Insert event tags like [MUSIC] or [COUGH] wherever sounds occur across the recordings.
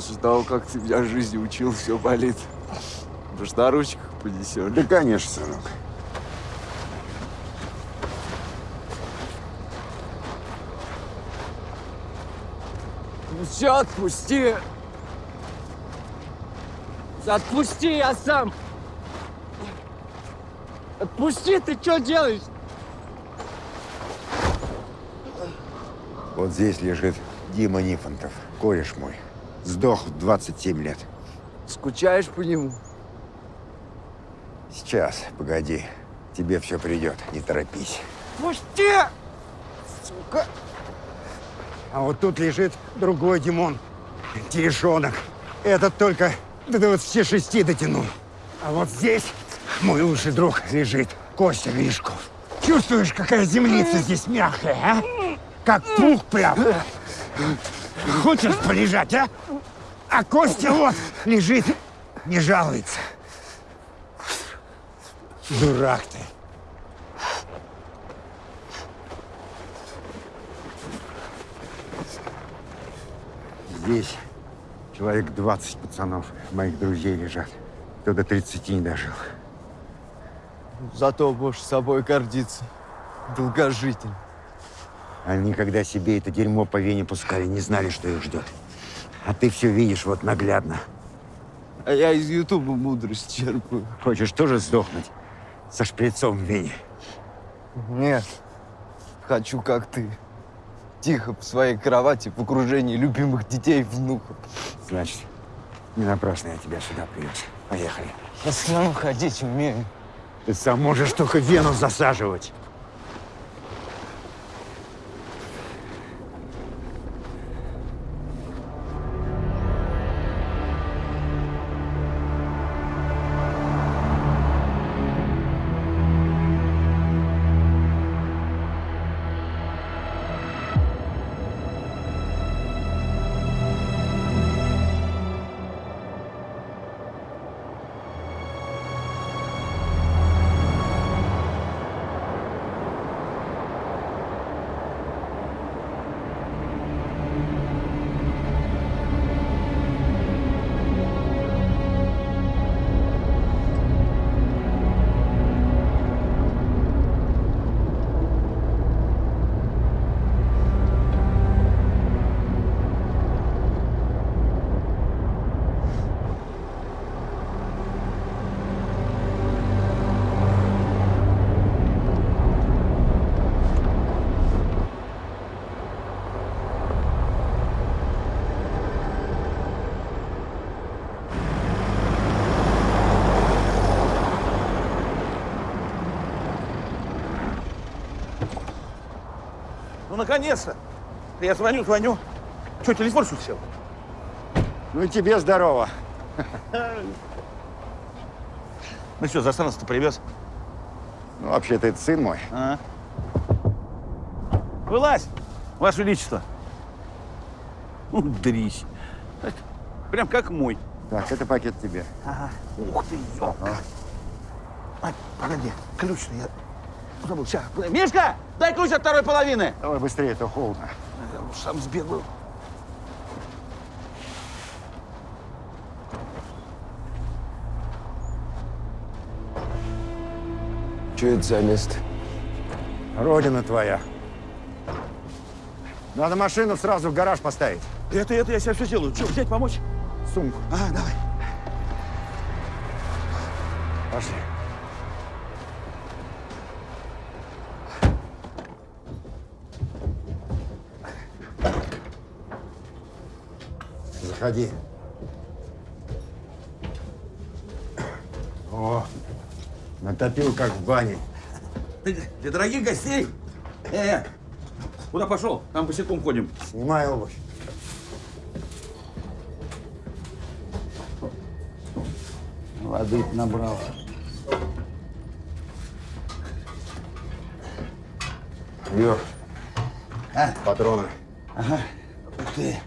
После того, как ты меня жизни учил, все болит. Может, на ручках понесешь? Да, конечно, сынок. Ну все, отпусти! Отпусти, я сам! Отпусти, ты что делаешь? Вот здесь лежит Дима Нифонтов, кореш мой. Сдох в 27 лет. Скучаешь по нему? Сейчас, погоди. Тебе все придет, не торопись. Пусти! Сука! А вот тут лежит другой Димон. Терешонок. Этот только до 26 дотянул. А вот здесь мой лучший друг лежит. Костя Гришков. Чувствуешь, какая землица здесь мягкая, а? Как пух прям. Хочешь полежать, а? А Костя вот лежит, не жалуется. Дурак ты. Здесь человек 20 пацанов, моих друзей лежат. Кто до 30 не дожил. Зато можешь собой гордиться. Долгожитель. Они, когда себе это дерьмо по вене пускали, не знали, что их ждет. А ты все видишь вот наглядно. А я из Ютуба мудрость черпаю. Хочешь тоже сдохнуть со шприцом в вене? Нет. Хочу, как ты. Тихо по своей кровати в окружении любимых детей и внуков. Значит, не напрасно я тебя сюда привез. Поехали. Я сам ходить умею. Ты сам можешь только вену засаживать. Наконец-то! Я звоню, звоню. Что, телефон что сел? Ну и тебе здорово. Ну что, засранец-то привез? Ну, вообще-то это сын мой. А? Вылазь, Ваше Величество. Ну, дрись. Это Прям как мой. Так, это пакет тебе. Ага. Ух ты, ёлка. Ай, погоди, ключ-то я забыл. Сейчас. Мишка, дай ключ от второй половины. Давай быстрее, это холодно. Я уж сам сбегаю. Что это за место? Родина твоя. Надо машину сразу в гараж поставить. Это, это я сейчас все сделаю. Что, взять, помочь? Сумку. А, давай. Пошли. Заходи. О, натопил, как в бане. Ты Для дорогих гостей. Э, э, куда пошел? Там босиком ходим. Снимай обувь. Воды набрал. Вверх. А? Патроны. Ух ты.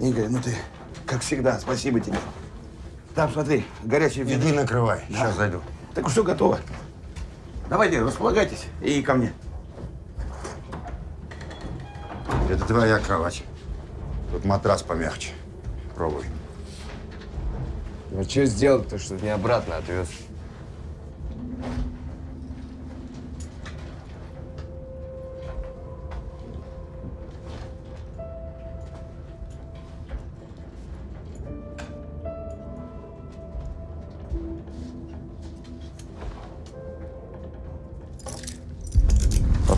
Игорь, ну ты, как всегда, спасибо тебе. Там, смотри, горячий Иди вин. накрывай. Сейчас зайду. Так все готово. Давайте, располагайтесь и ко мне. Это твоя кровать. Тут матрас помягче. Пробуй. Ну что сделать-то, что не обратно отвез?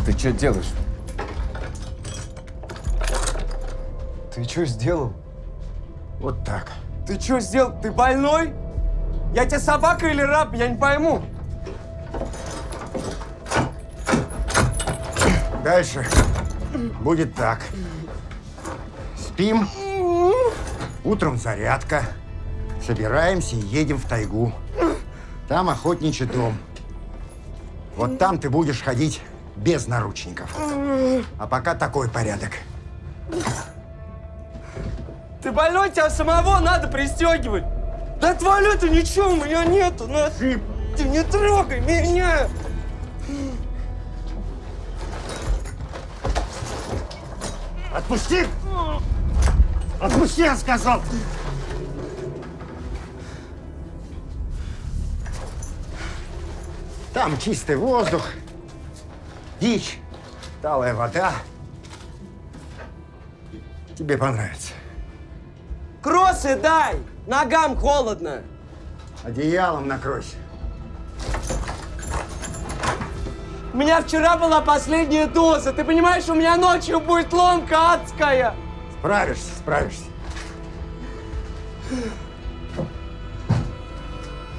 Ты что делаешь? Ты что сделал? Вот так. Ты что сделал? Ты больной? Я тебе собака или раб? Я не пойму. Дальше будет так. Спим. Утром зарядка. Собираемся и едем в тайгу. Там охотничий дом. Вот там ты будешь ходить без наручников. А пока такой порядок. Ты больной, тебя самого надо пристегивать. Да туалета ничего у меня нету. Ну, ты не трогай меня. Отпусти! Отпусти, я сказал! Там чистый воздух, дичь, талая вода. Тебе понравится. Кроссы дай. Ногам холодно. Одеялом накройся. У меня вчера была последняя доза. Ты понимаешь, у меня ночью будет ломка адская. Справишься, справишься.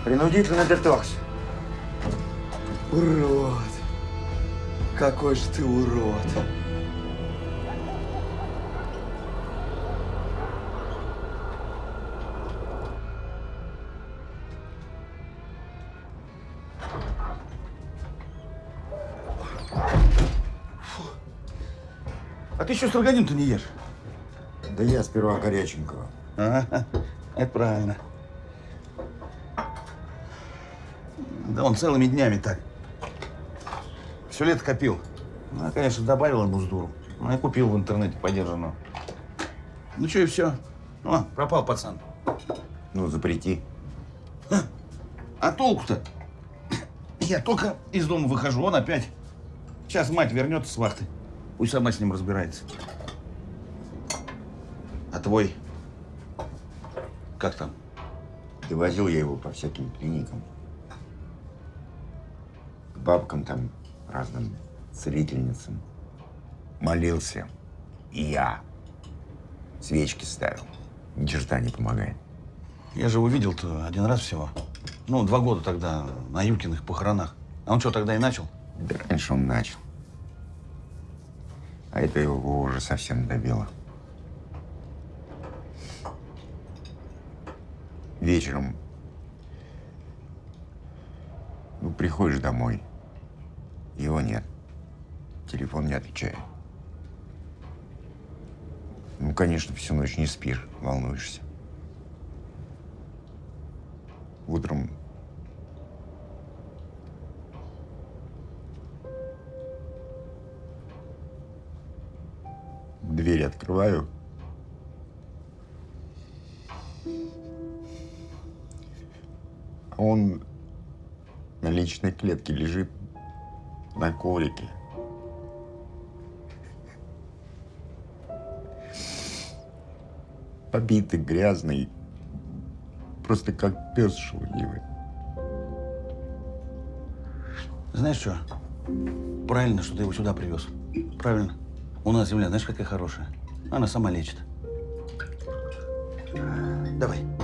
Принудительный детокс. Урод. Какой же ты урод. А ты еще строганин-то не ешь? Да я сперва горяченького. Ага, это правильно. Да он целыми днями так. Все лето копил. Ну, я, конечно, добавил ему с дуру. Ну, я купил в интернете подержанную. Ну, что, и все. О, пропал пацан. Ну, запрети. А толку-то? Я только из дома выхожу, он опять. Сейчас мать вернется с вахты. Пусть сама с ним разбирается. А твой? Как там? И возил я его по всяким клиникам. К бабкам там, разным целительницам. Молился. И я. Свечки ставил. Ни черта не помогает. Я же его видел-то один раз всего. Ну, два года тогда на Юкиных похоронах. А он что, тогда и начал? Да раньше он начал. А это его уже совсем добило. Вечером ну, приходишь домой, его нет. Телефон не отвечает. Ну, конечно, всю ночь не спишь, волнуешься. Утром дверь открываю. Он на личной клетке лежит на коврике. Побитый, грязный, просто как пес шелудивый. Знаешь что? Правильно, что ты его сюда привез. Правильно. У нас земля, знаешь, какая хорошая. Она сама лечит. Давай.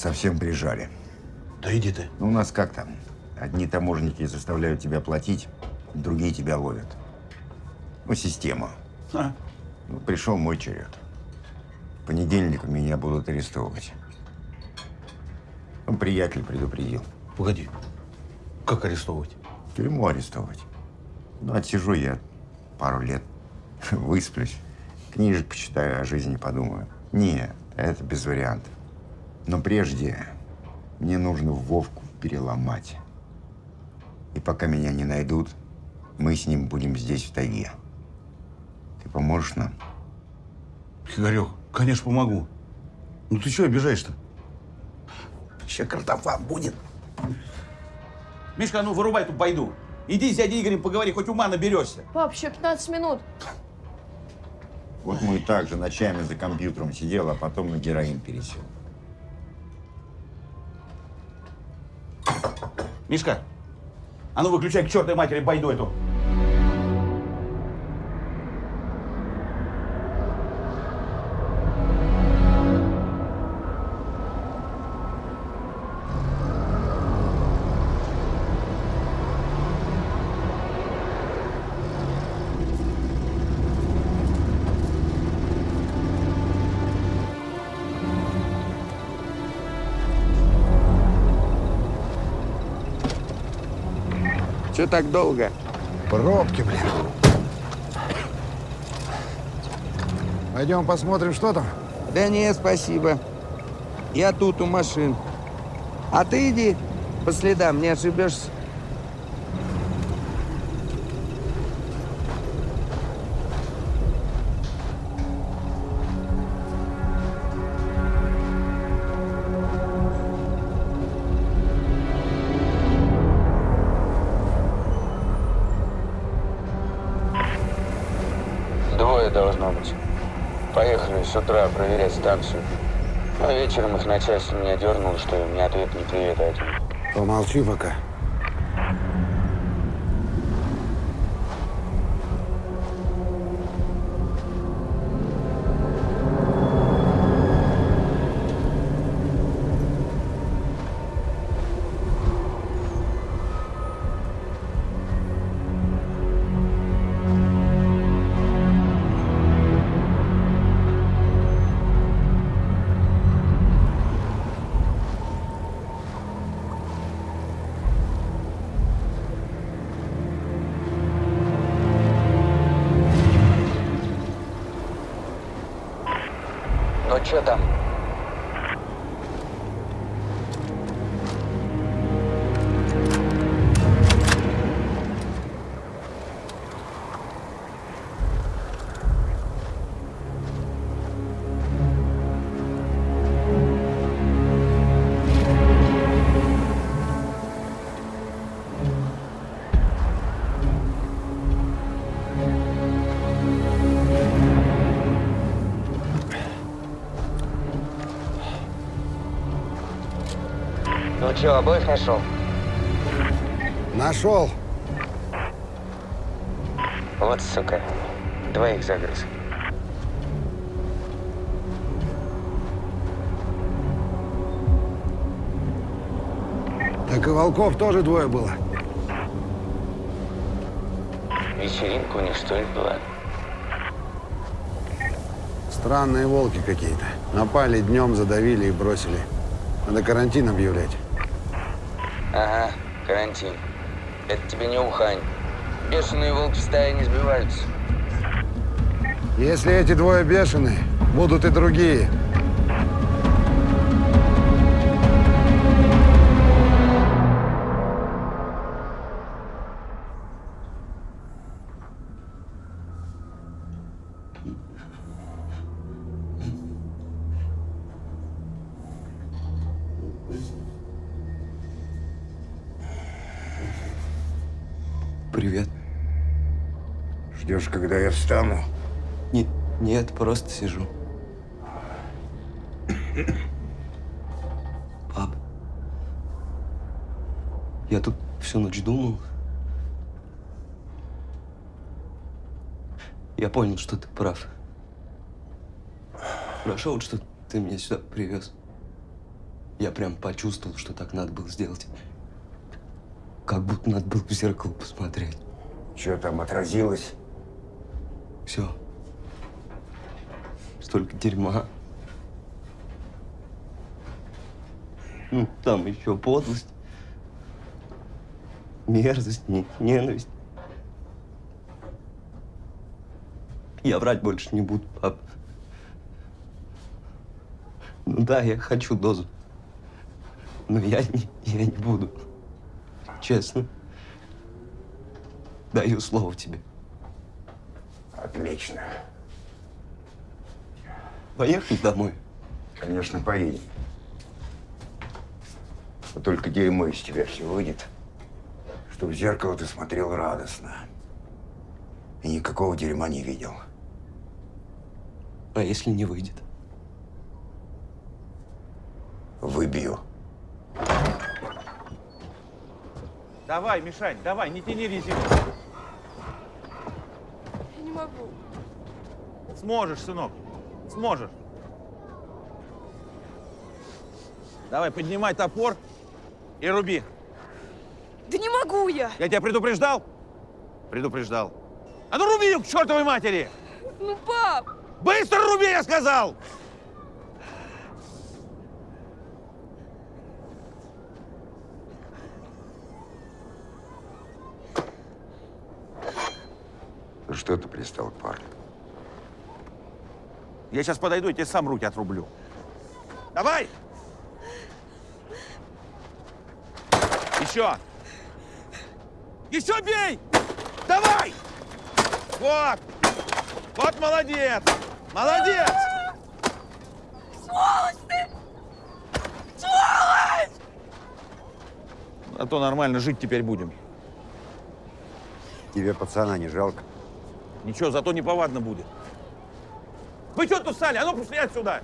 Совсем прижали. Да иди ты. Ну, у нас как там? Одни таможенники заставляют тебя платить, другие тебя ловят. Ну, система. А, Ну, пришел мой черед. В понедельник меня будут арестовывать. Ну, приятель предупредил. погоди. Как арестовывать? В тюрьму арестовать. Ну, отсижу я пару лет, [LAUGHS] высплюсь, книжек почитаю, о жизни подумаю. Нет, это без вариантов. Но прежде мне нужно Вовку переломать. И пока меня не найдут, мы с ним будем здесь, в тайге. Ты поможешь нам? Игорек, конечно, помогу. Ну ты что обижаешь-то? Сейчас картофан будет. Мишка, ну вырубай эту байду. Иди с дядей Игорем поговори, хоть ума наберешься. Пап, еще 15 минут. Вот мой также ночами за компьютером сидел, а потом на героин пересел. Мишка, а ну выключай к чертовой матери байду эту. Так долго? Пробки, блин. Пойдем посмотрим, что там. Да не, спасибо. Я тут у машин. А ты иди по следам, не ошибешься. С утра проверять станцию. А вечером их начальство меня дернуло, что им ни ответ, ни привет. Помолчи пока. Что, обоих нашел? Нашел. Вот сука, двоих загрыз. Так и волков тоже двое было. Вечеринка у них что ли была? Странные волки какие-то. Напали днем, задавили и бросили. Надо карантин объявлять. Ага, карантин. Это тебе не Ухань. Бешеные волки в стае не сбиваются. Если эти двое бешеные, будут и другие. Когда я встану? Не, нет, просто сижу. Пап, я тут всю ночь думал. Я понял, что ты прав. Хорошо, вот что ты меня сюда привез. Я прям почувствовал, что так надо было сделать. Как будто надо было в зеркало посмотреть. Что там отразилось? Все. Столько дерьма. Ну, там еще подлость, мерзость, не- ненависть. Я врать больше не буду, пап. Ну да, я хочу дозу. Но я не, я не буду. Честно. Даю слово тебе. Отлично. Поехали домой. Конечно, поедем. Вот только дерьмо из тебя все выйдет, что в зеркало ты смотрел радостно. И никакого дерьма не видел. А если не выйдет? Выбью. Давай, Мишань, давай, не тяни резину. Могу. Сможешь, сынок, сможешь. Давай, поднимай топор и руби. Да не могу я! Я тебя предупреждал? Предупреждал. А ну руби к чертовой матери! Ну, пап! Быстро руби, я сказал! Ну что ты пристал к парню? Я сейчас подойду и тебе сам руки отрублю. Давай! Еще! Еще бей! Давай! Вот! Вот молодец! Молодец! Сволочь ты! Сволочь! А то нормально жить теперь будем. Тебе пацана не жалко? Ничего, зато неповадно будет. Вы что тут стали? А ну пошли отсюда!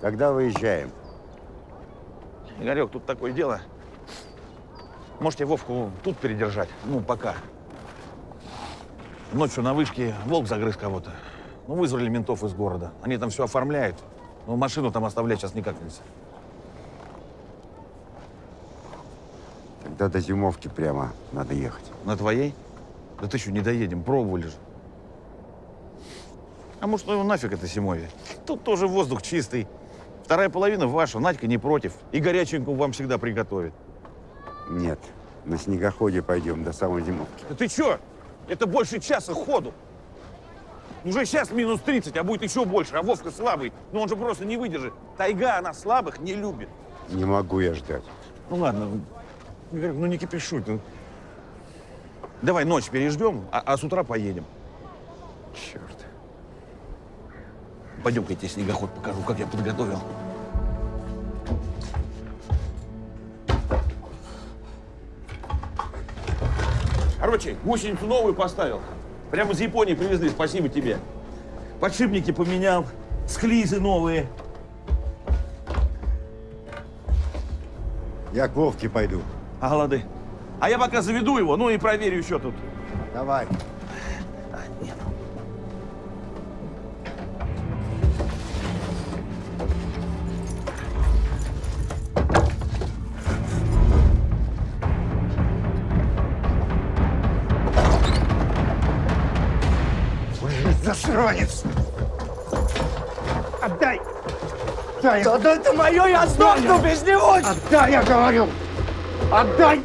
Когда выезжаем? Игорек, тут такое дело. Можете Вовку тут передержать? Ну, пока. Ночью на вышке волк загрыз кого-то. Ну, вызвали ментов из города. Они там все оформляют. Но машину там оставлять сейчас никак нельзя. Тогда до зимовки прямо надо ехать. На твоей? Да ты что, не доедем, пробовали же. А может, ну его нафиг это зимовье? Тут тоже воздух чистый. Вторая половина ваша, Надька не против. И горяченькую вам всегда приготовит. Нет, на снегоходе пойдем до самой зимовки. Да ты что? Это больше часа ходу. Уже сейчас минус 30, а будет еще больше. А Вовка слабый. Ну он же просто не выдержит. Тайга, она слабых не любит. Не могу я ждать. Ну ладно, ну не кипишуй. ты. Давай ночь переждем, а, а с утра поедем. Черт. Пойдем-ка я тебе снегоход покажу, как я подготовил. Короче, гусеницу новую поставил. Прямо из Японии привезли, спасибо тебе. Подшипники поменял, склизы новые. Я к Вовке пойду. А лады. А я пока заведу его, ну и проверю еще тут. Давай. Засранец! Отдай! Отдай! Да, да это мое, я сдохну без него! Отдай, я говорю! Отдай!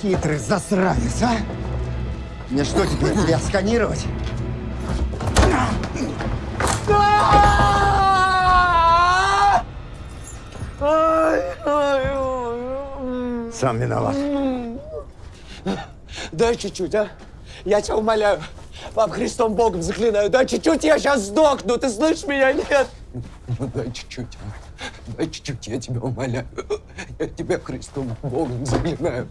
Хитрый засранец, а? Мне что теперь, тебя сканировать? Сам виноват. Дай чуть-чуть, а? Я тебя умоляю. Пап, Христом Богом заклинаю, дай чуть-чуть, я сейчас сдохну, ты слышишь меня, нет? Ну дай чуть-чуть, а? дай чуть-чуть, я тебя умоляю. Я тебя Христом Богом заклинаю.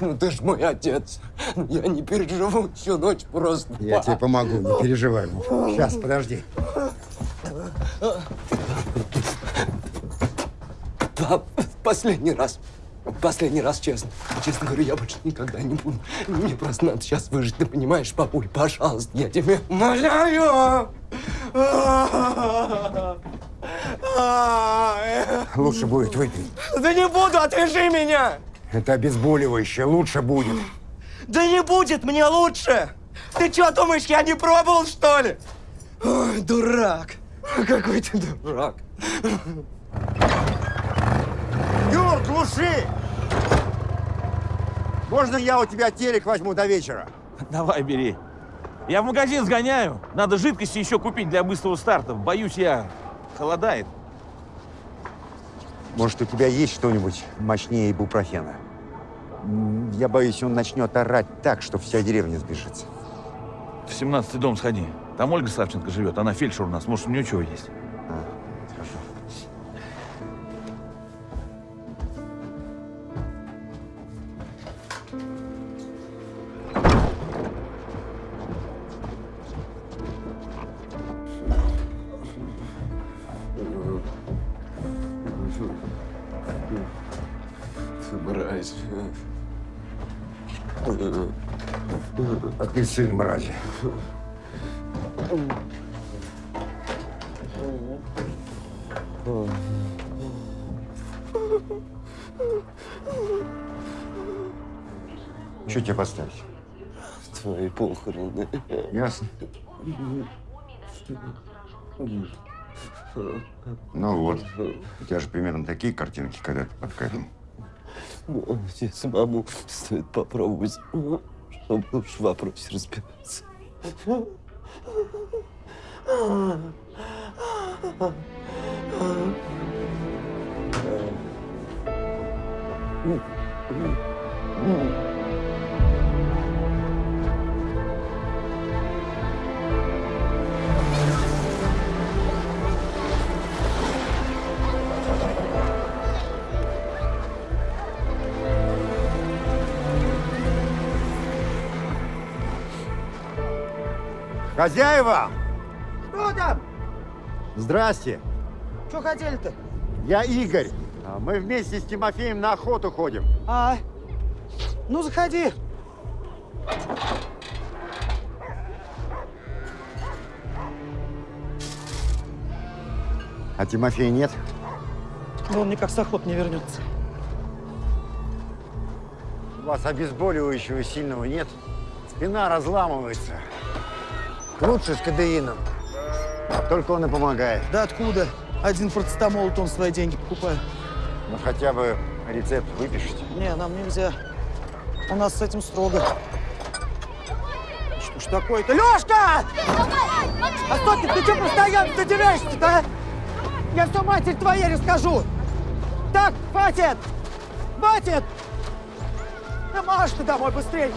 Ну ты ж мой отец. Ну, Я не переживу всю ночь просто. Я тебе помогу, не переживай. Сейчас, подожди. Пап, последний раз. Последний раз, честно. Честно говорю, я больше никогда не буду. Мне просто надо сейчас выжить, ты понимаешь, папуль? Пожалуйста, я тебя умоляю. Лучше будет выпить. Да не буду, отвяжи меня! Это обезболивающее, лучше будет. Да не будет мне лучше! Ты что, думаешь, я не пробовал, что ли? Ой, дурак! Какой ты дурак! Юр, глуши! Можно я у тебя телек возьму до вечера? Давай, бери. Я в магазин сгоняю. Надо жидкости еще купить для быстрого старта. Боюсь, я... Холодает. Может, у тебя есть что-нибудь мощнее ибупрофена? М, Я боюсь, он начнет орать так, что вся деревня сбежится. В 17-й дом сходи. Там Ольга Савченко живет. Она фельдшер у нас. Может, у нее чего есть? А, Ты сын мрази. Что тебе поставить? Твои похороны. Ясно. Ну вот. У тебя же примерно такие картинки, когда ты под кайфом. Тебе самому стоит попробовать, чтобы уж в вопросе разбираться. Хозяева! Что там? Здрасте. Что хотели-то? Я Игорь. А Мы вместе с Тимофеем на охоту ходим. А, ну заходи. А Тимофея нет? Но он никак с охот не вернется. У вас обезболивающего сильного нет? Спина разламывается. Лучше с кадеином. Только он и помогает. Да откуда? Один процетамол, он свои деньги покупает. Ну хотя бы рецепт выпишите. Не, нам нельзя. У нас с этим строго. Что ж такое-то? Лёшка! А что ты, ты что постоянно задираешься-то, а? Я все матери твоей расскажу. Так, хватит! Хватит! Да марш ты домой быстрее!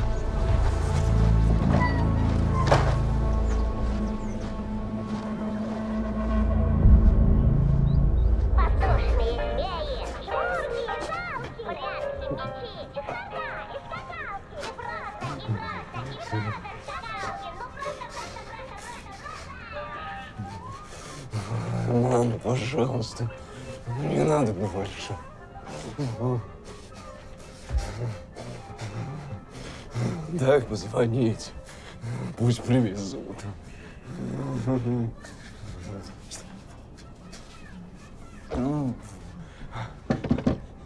Дай позвонить. Пусть привезут.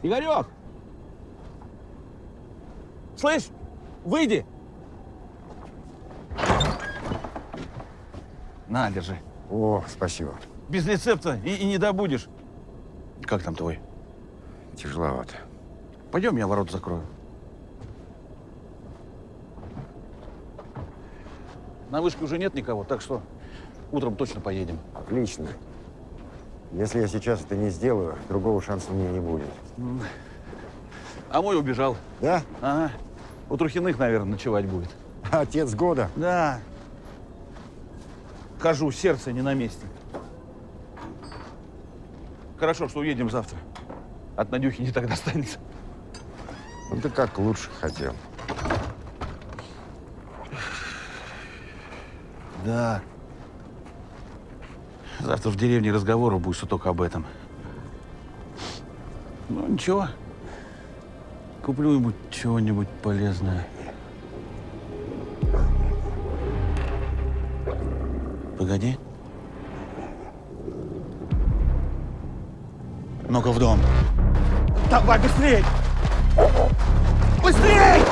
Игорек! Слышь, выйди! На, держи. О, спасибо. Без рецепта и, и не добудешь. Как там твой? Тяжеловато. Пойдем, я ворот закрою. На вышке уже нет никого, так что утром точно поедем. Отлично. Если я сейчас это не сделаю, другого шанса у меня не будет. А мой убежал. Да? Ага. У Трухиных, наверное, ночевать будет. Отец года. Да. Хожу, сердце не на месте. Хорошо, что уедем завтра. От Надюхи не так достанется. Ну ты как лучше хотел. Да. Завтра в деревне разговору будет только об этом. Ну, ничего. Куплю ему чего-нибудь полезное. Погоди. Ну-ка в дом. Давай быстрей! Быстрей!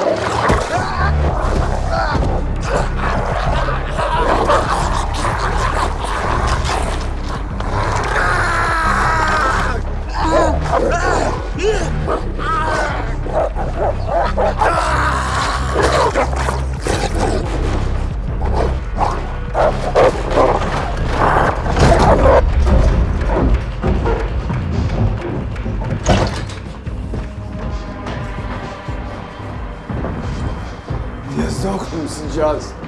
Я сдохну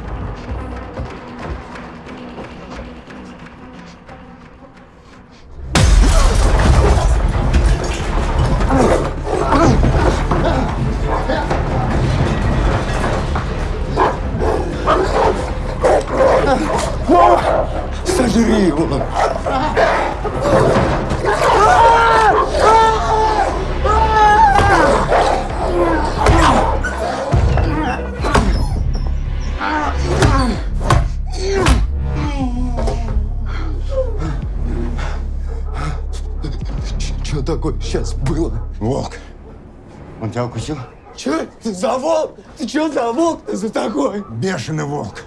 Ты что за волк-то за такой? Бешеный волк.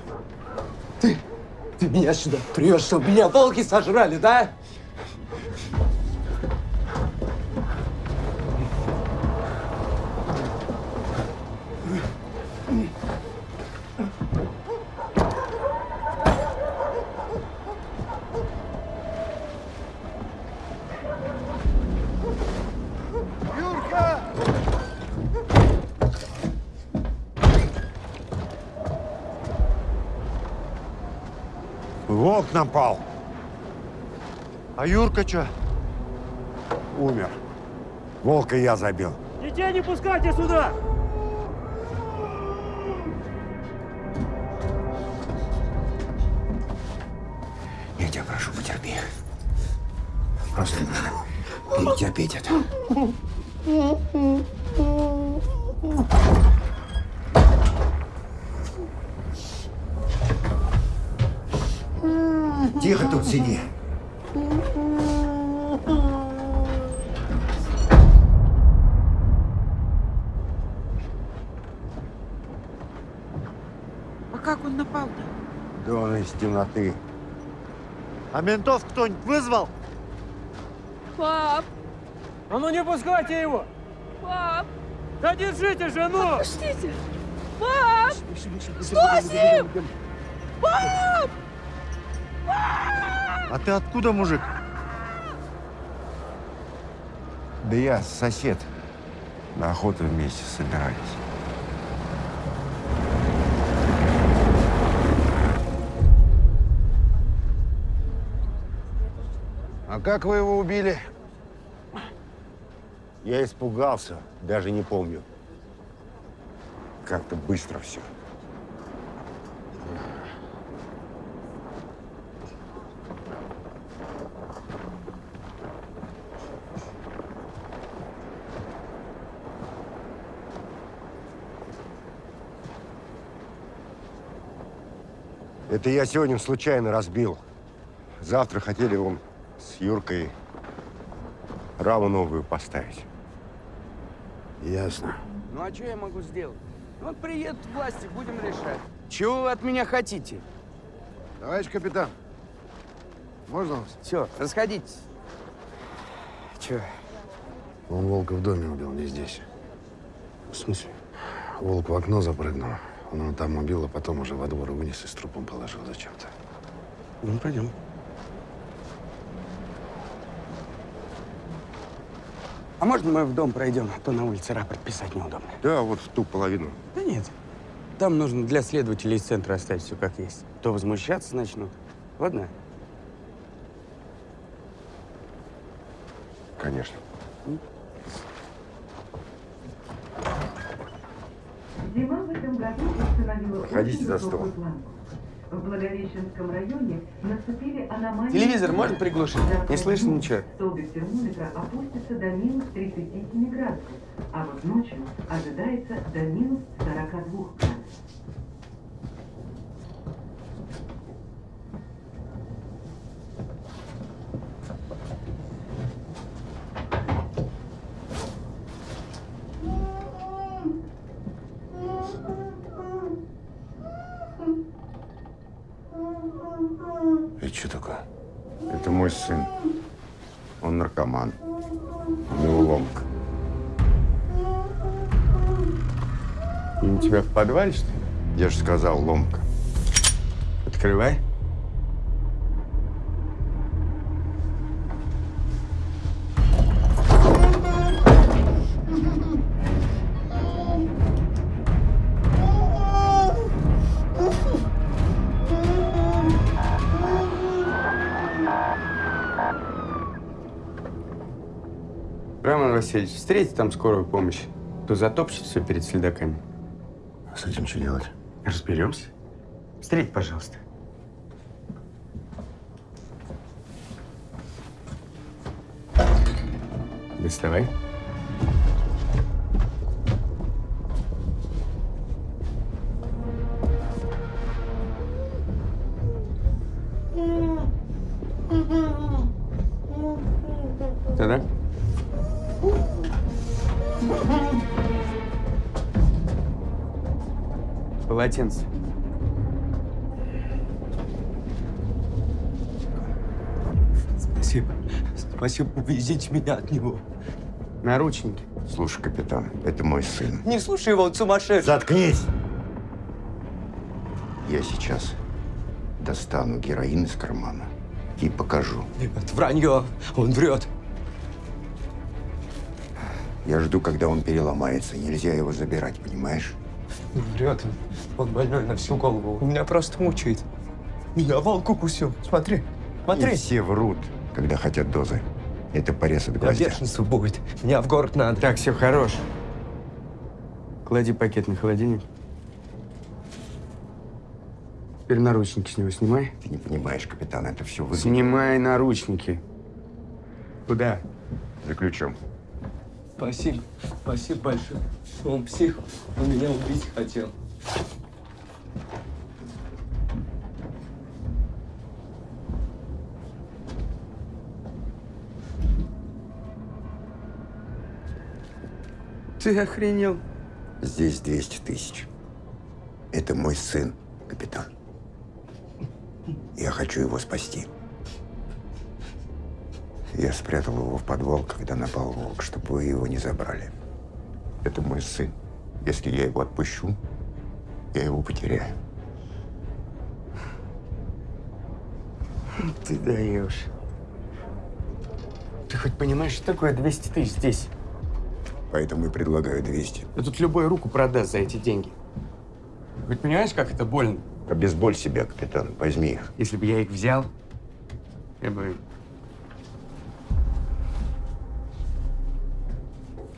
Ты, ты меня сюда привез, чтобы меня волки сожрали, да? А Юрка что? Умер. Волка я забил. Детей не пускайте сюда! Я тебя прошу, потерпи. Просто нужно перетерпеть это. Тихо тут сиди. А как он напал-то? Да он из темноты. А ментов кто-нибудь вызвал? Пап, А ну не пускайте его! пап, Да держите жену! Пустите! Пап! Что с ним? Пап! А ты откуда, мужик? Да я сосед. На охоту вместе собирались. Как вы его убили? Я испугался, даже не помню. Как-то быстро все. Это я сегодня случайно разбил. Завтра хотели вам с Юркой раму новую поставить. Ясно. Ну а что я могу сделать? Вот приедут власти, будем решать. Чего вы от меня хотите? Товарищ капитан, можно вас? Все, расходитесь. Че? Он волка в доме убил, не здесь. В смысле? Волк в окно запрыгнул. Он его там убил, а потом уже во двор вынес и с трупом положил зачем-то. Ну, пойдем. А можно мы в дом пройдем? А то на улице рапорт писать неудобно. Да, вот в ту половину. Да нет. Там нужно для следователей из центра оставить все как есть. То возмущаться начнут. Ладно? Конечно. Зима в этом году установила Проходите за стол. В Благовещенском районе наступили аномалии... Телевизор можно приглушить? Не слышно ничего. Столбик термометра опустится до минус 37 градусов, а вот ночью ожидается до минус 42 градусов. Это что такое? Это мой сын. Он наркоман. У него ломка. И у тебя в подвале, что ли? Я же сказал, ломка. Открывай. Васильевич, встретите там скорую помощь, то затопчет все перед следаками. А с этим что делать? Разберемся. Встреть, пожалуйста. Доставай. Полотенце. Спасибо. Спасибо, увезите меня от него. Наручники. Слушай, капитан, это мой сын. Не слушай его, он сумасшедший. Заткнись! Я сейчас достану героин из кармана и покажу. Нет, вранье. Он врет. Я жду, когда он переломается. Нельзя его забирать, понимаешь? Он врет. Он больной на всю голову. Он меня просто мучает. Меня волк укусил. Смотри. Смотри. И все врут, когда хотят дозы. Это порез от гвоздя. бешенство будет. Меня в город надо. Так, все хорош. Клади пакет на холодильник. Теперь наручники с него снимай. Ты не понимаешь, капитан, это все вы. Снимай наручники. Куда? За ключом. Спасибо. Спасибо большое. Он псих. Он меня убить хотел. Ты охренел? Здесь 200 тысяч. Это мой сын, капитан. Я хочу его спасти. Я спрятал его в подвал, когда напал волк, чтобы вы его не забрали. Это мой сын. Если я его отпущу, я его потеряю. Ты даешь. Ты хоть понимаешь, что такое 200 тысяч здесь? Поэтому и предлагаю 200. Да тут любой руку продаст за эти деньги. Хоть понимаешь, как это больно? Обезболь себя, капитан. Возьми их. Если бы я их взял, я бы...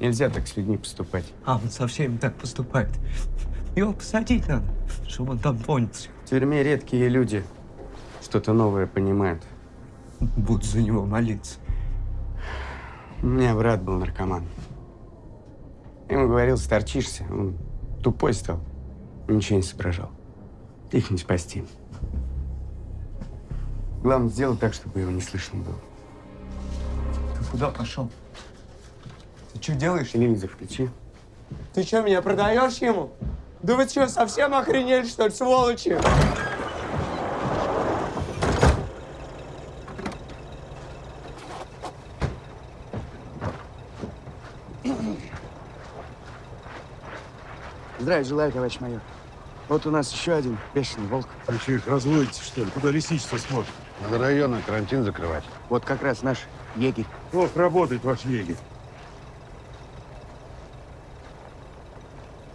Нельзя так с людьми поступать. А он со всеми так поступает. Его посадить надо, чтобы он там понял. В тюрьме редкие люди что-то новое понимают. Буду за него молиться. У меня брат был наркоман. Я ему говорил, сторчишься. Он тупой стал. Ничего не соображал. Их не спасти. Главное, сделать так, чтобы его не слышно было. Ты куда пошел? Ты что делаешь? Телевизор включи. Ты что, меня продаешь ему? Да вы что, совсем охренели, что ли, сволочи? Здравия желаю, товарищ майор. Вот у нас еще один бешеный волк. Вы что, их разводите, что ли? Куда лесничество смотрит? Надо районный карантин закрывать. Вот как раз наш егерь. Плохо работает ваш егерь.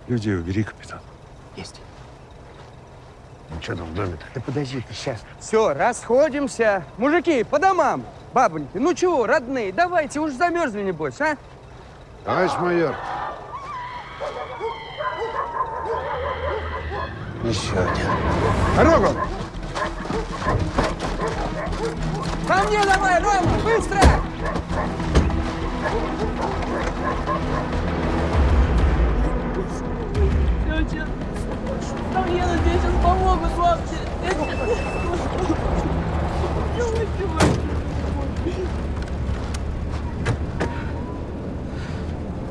Людей убери, капитан. Есть. Ну что там в доме-то? Да подожди ты сейчас. Все, расходимся. Мужики, по домам. Бабоньки, ну чего, родные, давайте, уж замерзли, небось, а? Товарищ майор. Еще один. Дорогу! Ко мне давай, Рома, быстро! Тетя, там Лена тебе сейчас помогут, лапти.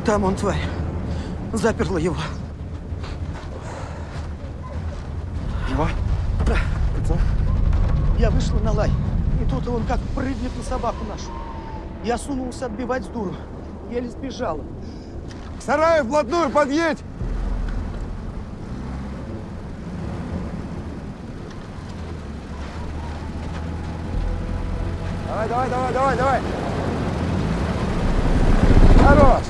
Там он, тварь. Заперла его. Его? Да. Я вышла на лай, и тут он как прыгнет на собаку нашу. Я сунулся отбивать с дуру. Еле сбежала. К сараю вплотную подъедь! Давай, давай, давай, давай, давай. Хорош.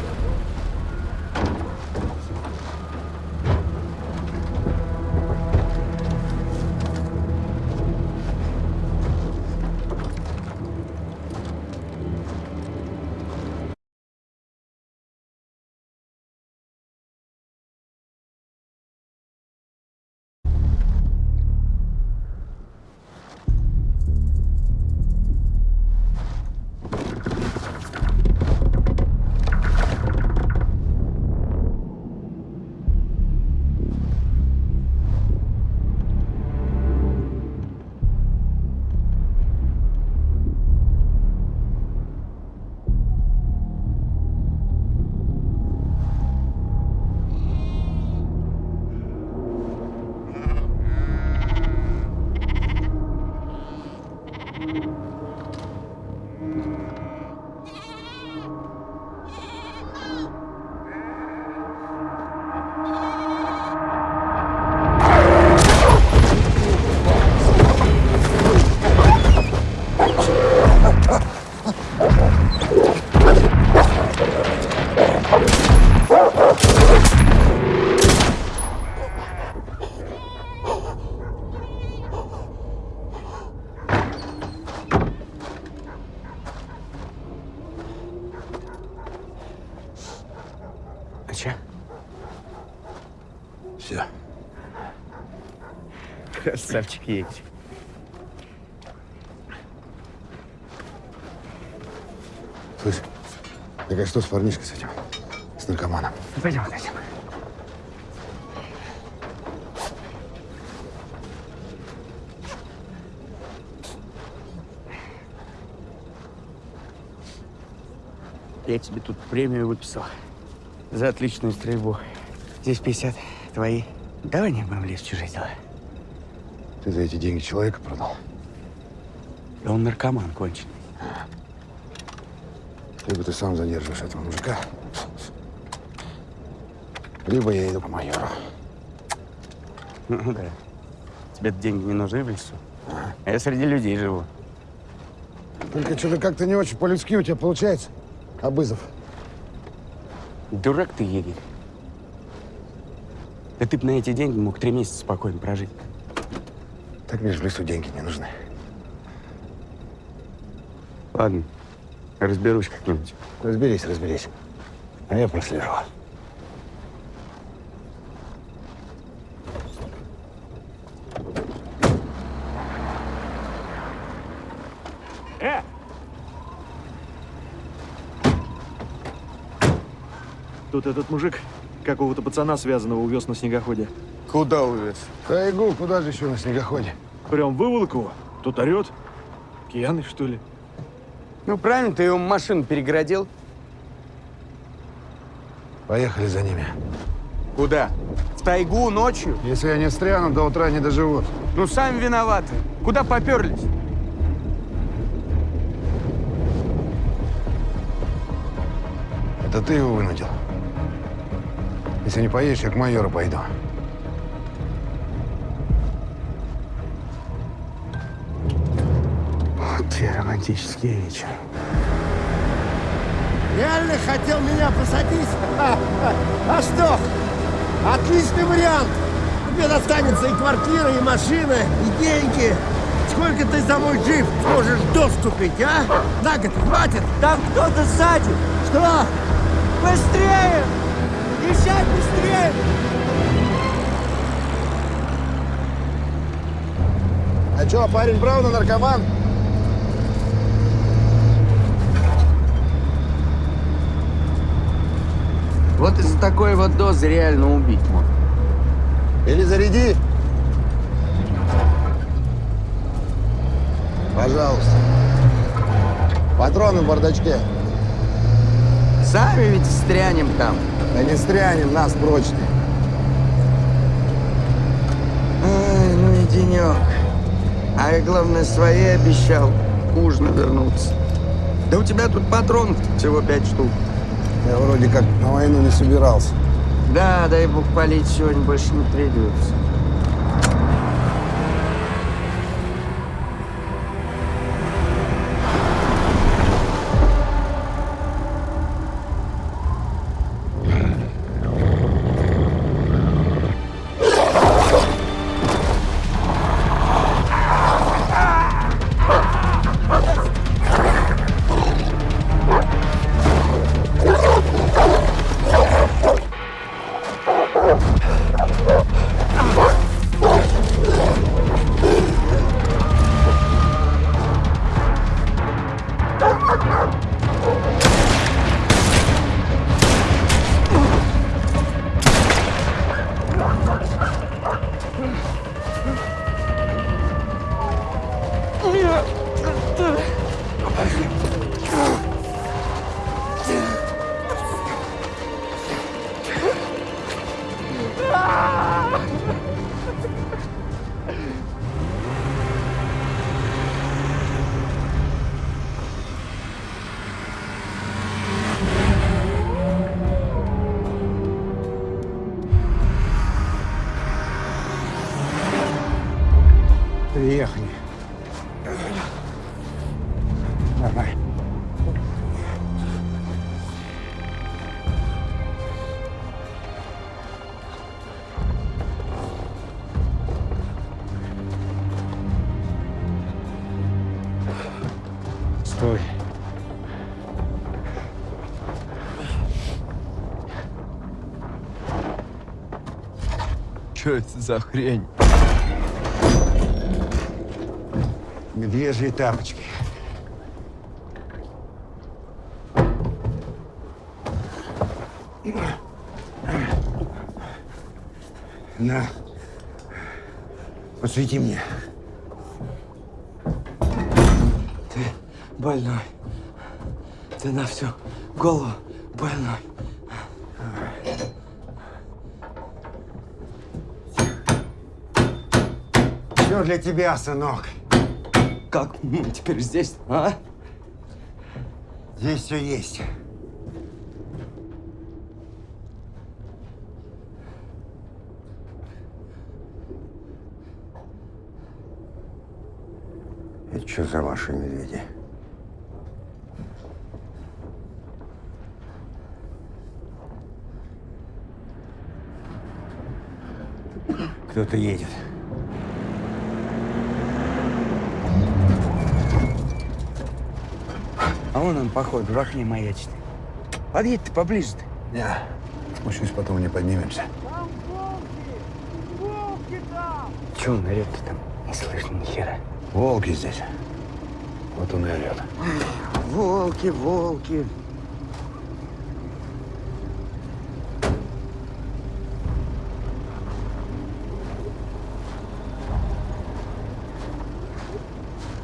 Красавчик едешь. Слышь, так а что с парнишкой с этим? С наркоманом? Пойдем, пойдем. Я тебе тут премию выписал за отличную стрельбу. Здесь 50 твои. Давай не будем лезть в чужие дела. Ты за эти деньги человека продал? Да он наркоман конченый. Либо ты сам задерживаешь этого мужика, либо я иду к майору. Ну да. Тебе деньги не нужны в лесу. А я среди людей живу. Только что-то как-то не очень по-людски у тебя получается, Абызов. Дурак ты, егерь. Да ты бы на эти деньги мог три месяца спокойно прожить. Так мне же в лесу деньги не нужны. Ладно, разберусь как-нибудь. Разберись, разберись. А я прослежу. Э! Тут этот мужик какого-то пацана связанного увез на снегоходе. Куда увез? Тайгу, куда же еще на снегоходе? Прям выволок его. Тут орет. Пьяный, что ли? Ну, правильно, ты ему машину перегородил. Поехали за ними. Куда? В тайгу ночью? Если я не встряну, до утра не доживут. Ну, сами виноваты. Куда поперлись? Это ты его вынудил. Если не поедешь, я к майору пойду. Вот те романтические вечера. Реально хотел меня посадить? А, а, а что? Отличный вариант. Тебе достанется и квартира, и машина, и деньги. Сколько ты за мой джип сможешь доступить, а? На год хватит? Там кто-то сзади. Что? Быстрее! Езжай быстрее! А что, парень правда наркоман? Вот из-за такой вот дозы реально убить можно. Или заряди. Пожалуйста. Патроны в бардачке. Сами ведь стрянем там. Да не стрянем, нас прочные. Ай, ну и денек. А я, главное, свои обещал к ужину вернуться. Да у тебя тут патронов всего пять штук. Я вроде как на войну не собирался. Да, дай бог палить сегодня больше не придется. Что это за хрень? Медвежьи тапочки. На. Посвети мне. Ты больной. Ты на всю голову больной. для тебя, сынок. Как мы теперь здесь, а? Здесь все есть. Это что за ваши медведи? Кто-то едет. А вон он, походу, в окне маячит. Подъедь ты поближе-то. Не, спущусь, потом не поднимемся. Чего он орет-то там? Не слышно ни хера. Волки здесь. Вот он и орет. Волки, волки.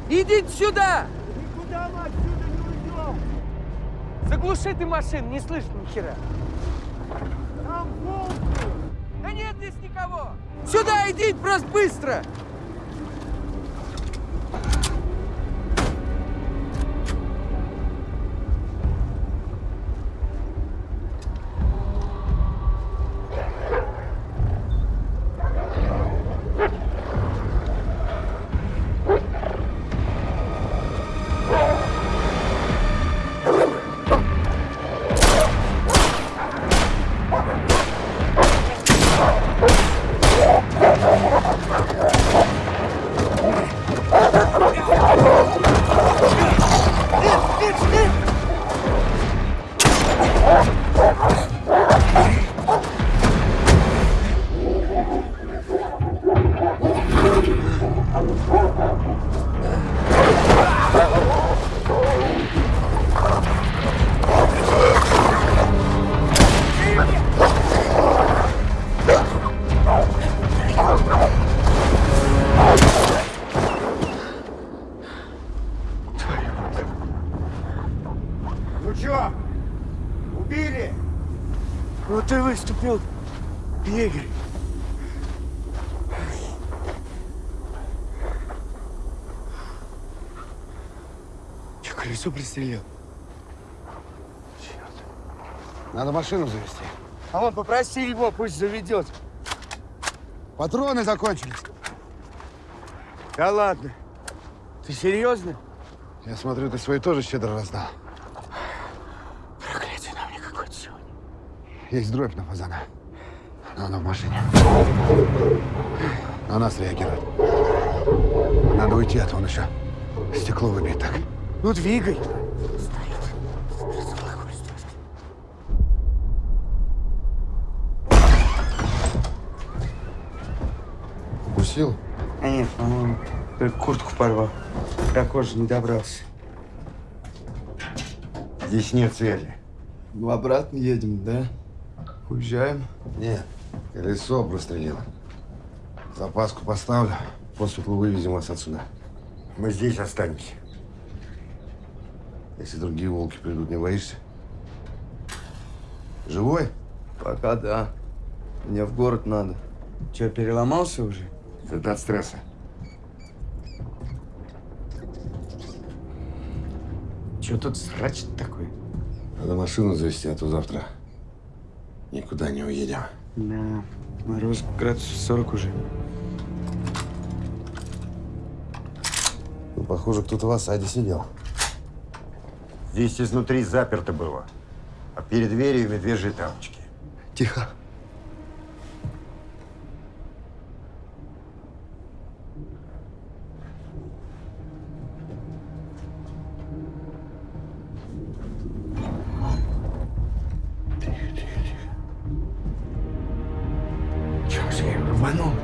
Идите сюда! Никуда мы отсюда не уйдем! Заглуши ты машину, не слышно ни хера. Там волки! Да нет здесь никого! Сюда идите просто быстро! Колесо пристрелил? Надо машину завести. А вон попроси его, пусть заведет. Патроны закончились. Да ладно. Ты серьезно? Я смотрю, ты свои тоже щедро раздал. Проклятие на мне какое-то сегодня. Есть дробь на фазана. Но она в машине. На нас реагирует. Надо уйти, а то он еще стекло выбьет так. Ну, двигай. Укусил? А нет, по-моему, только куртку порвал. До кожи не добрался. Здесь нет связи. Ну, обратно едем, да? Уезжаем? Нет, колесо прострелило. Запаску поставлю, после вывезем вас отсюда. Мы здесь останемся. Если другие волки придут, не боишься? Живой? Пока да. Мне в город надо. Че, переломался уже? Это от стресса. Че тут срач такой? Надо машину завести, а то завтра никуда не уедем. Да, мороз градусов 40 уже. Ну, похоже, кто-то в осаде сидел. Здесь изнутри заперто было. А перед дверью медвежьи тапочки. Тихо. Че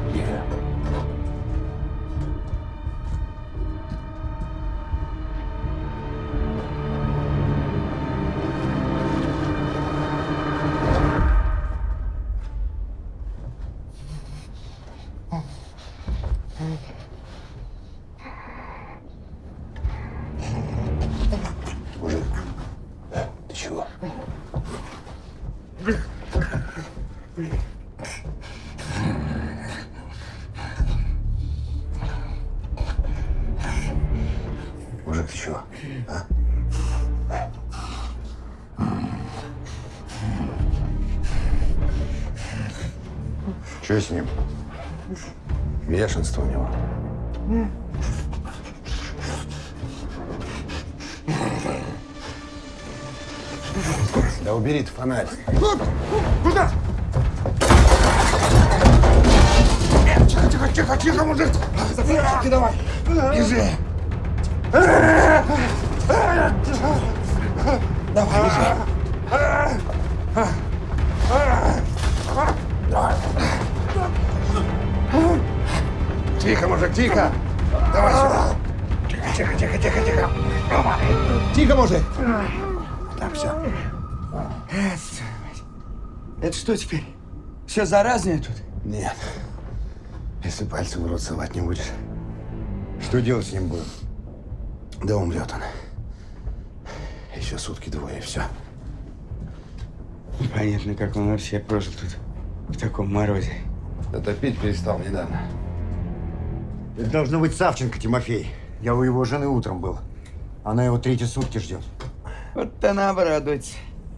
Что с ним? Бешенство у него. Да убери ты фонарь. Куда? Тихо, тихо, тихо, тихо, мужик. Запрыгни давай. Бежи. Э, Тихо! Давай сюда! Тихо, тихо, тихо, тихо, тихо! Тихо, мужик! Так, все. Это что теперь? Все заразное тут? Нет. Если пальцы в рот совать не будешь. Что делать с ним будем? Да умрет он. Еще сутки двое, и все. Понятно, как он вообще прожил тут в таком морозе. Да топить перестал недавно. Это должно быть Савченко, Тимофей. Я у его жены утром был. Она его третьи сутки ждет. Вот она обрадуется.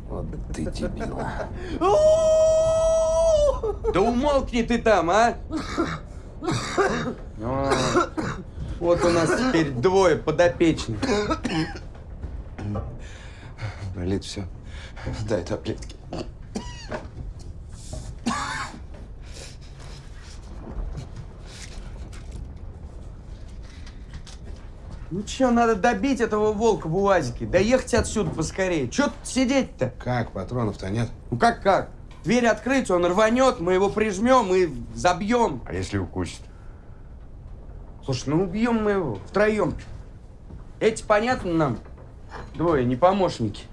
Вот ты дебил. Да умолкни ты там, а! О, Вот у нас теперь двое подопечных. Болит все. Дай таблетки. Ну чё, надо добить этого волка в УАЗике, доехать отсюда поскорее. Чё тут сидеть-то? Как? Патронов-то нет? Ну как как? Дверь открыть, он рванет, мы его прижмем и забьем. А если укусит? Слушай, ну убьем мы его втроем. Эти понятно нам? Двое, не помощники.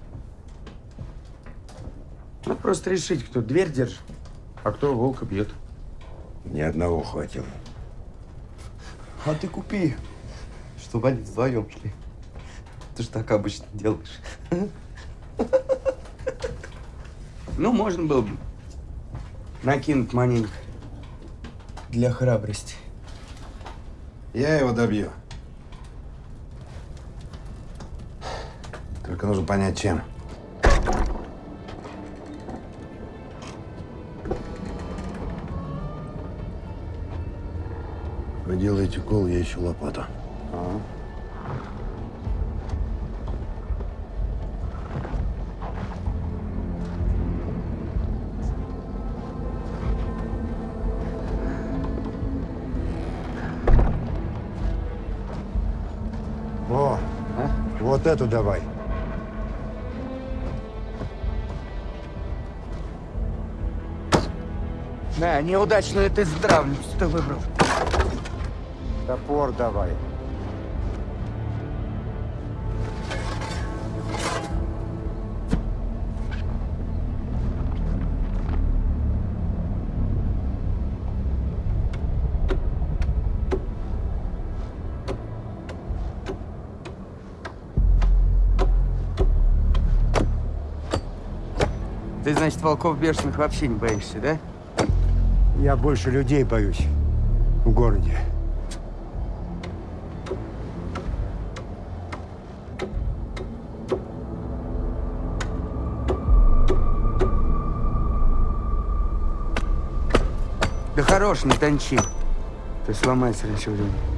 Надо просто решить, кто дверь держит, а кто волка бьет. Ни одного хватило. А ты купи, чтобы они вдвоем шли. Ты же так обычно делаешь. Ну, можно было бы накинуть маленько. Для храбрости. Я его добью. Только нужно понять, чем. Вы делаете кол, я ищу лопату. Эту давай. Да, неудачную ты здравницу ты выбрал. Топор давай. Волков бешеных вообще не боишься, да? Я больше людей боюсь в городе. Да хорош, не тончи. Ты сломается раньше времени.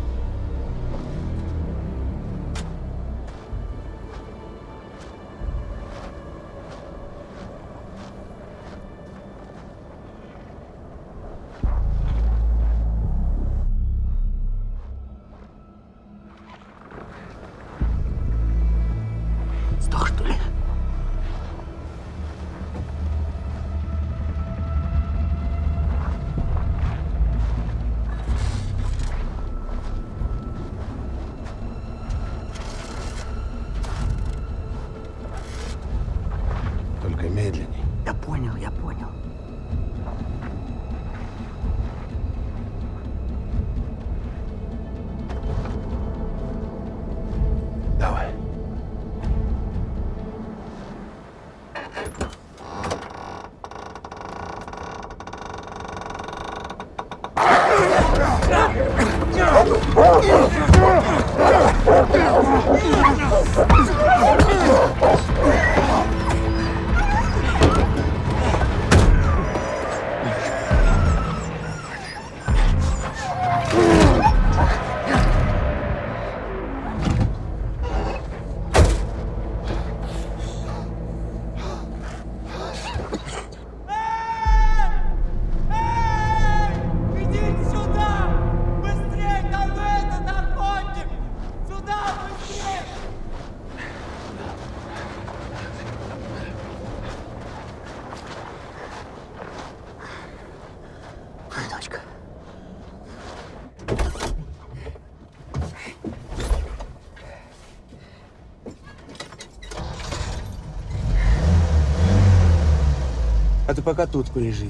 Пока тут полежи.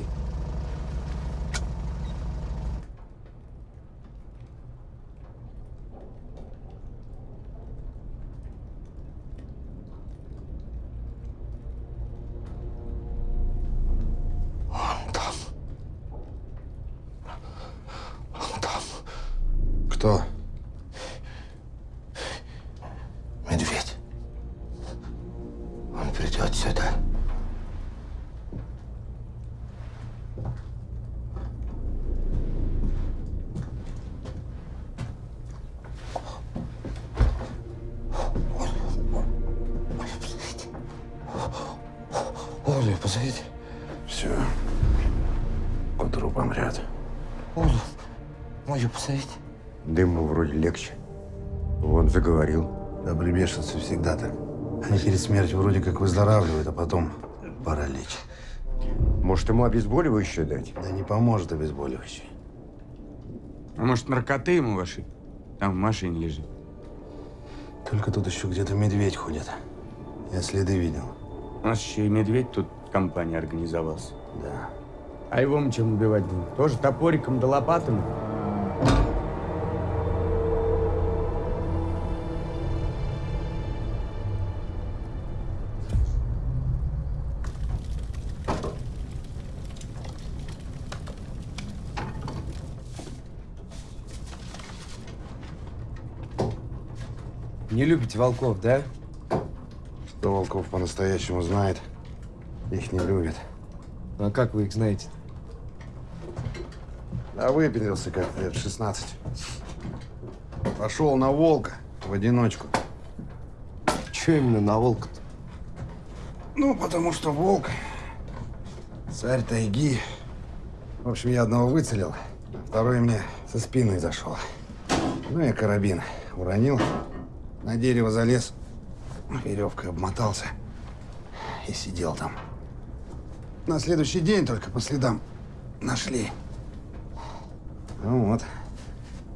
Смертью вроде как выздоравливают, а потом паралич. Может, ему обезболивающее дать? Да не поможет обезболивающий. А может, наркоты ему ваши? Там в машине лежит. Только тут еще где-то медведь ходит. Я следы видел. У нас еще и медведь тут в компании организовался. Да. А его мы чем убивать будем? Тоже топориком да лопатами? Не любите волков, да? Кто волков по-настоящему знает, их не любит. Ну, а как вы их знаете? Да выпилился как лет 16. Пошел на волка в одиночку. Че именно на волка-то? Ну, потому что волк царь тайги. В общем, я одного выцелил, а второй мне со спины зашел. Ну, я карабин уронил, на дерево залез, веревкой обмотался и сидел там. На следующий день только по следам нашли. Ну вот,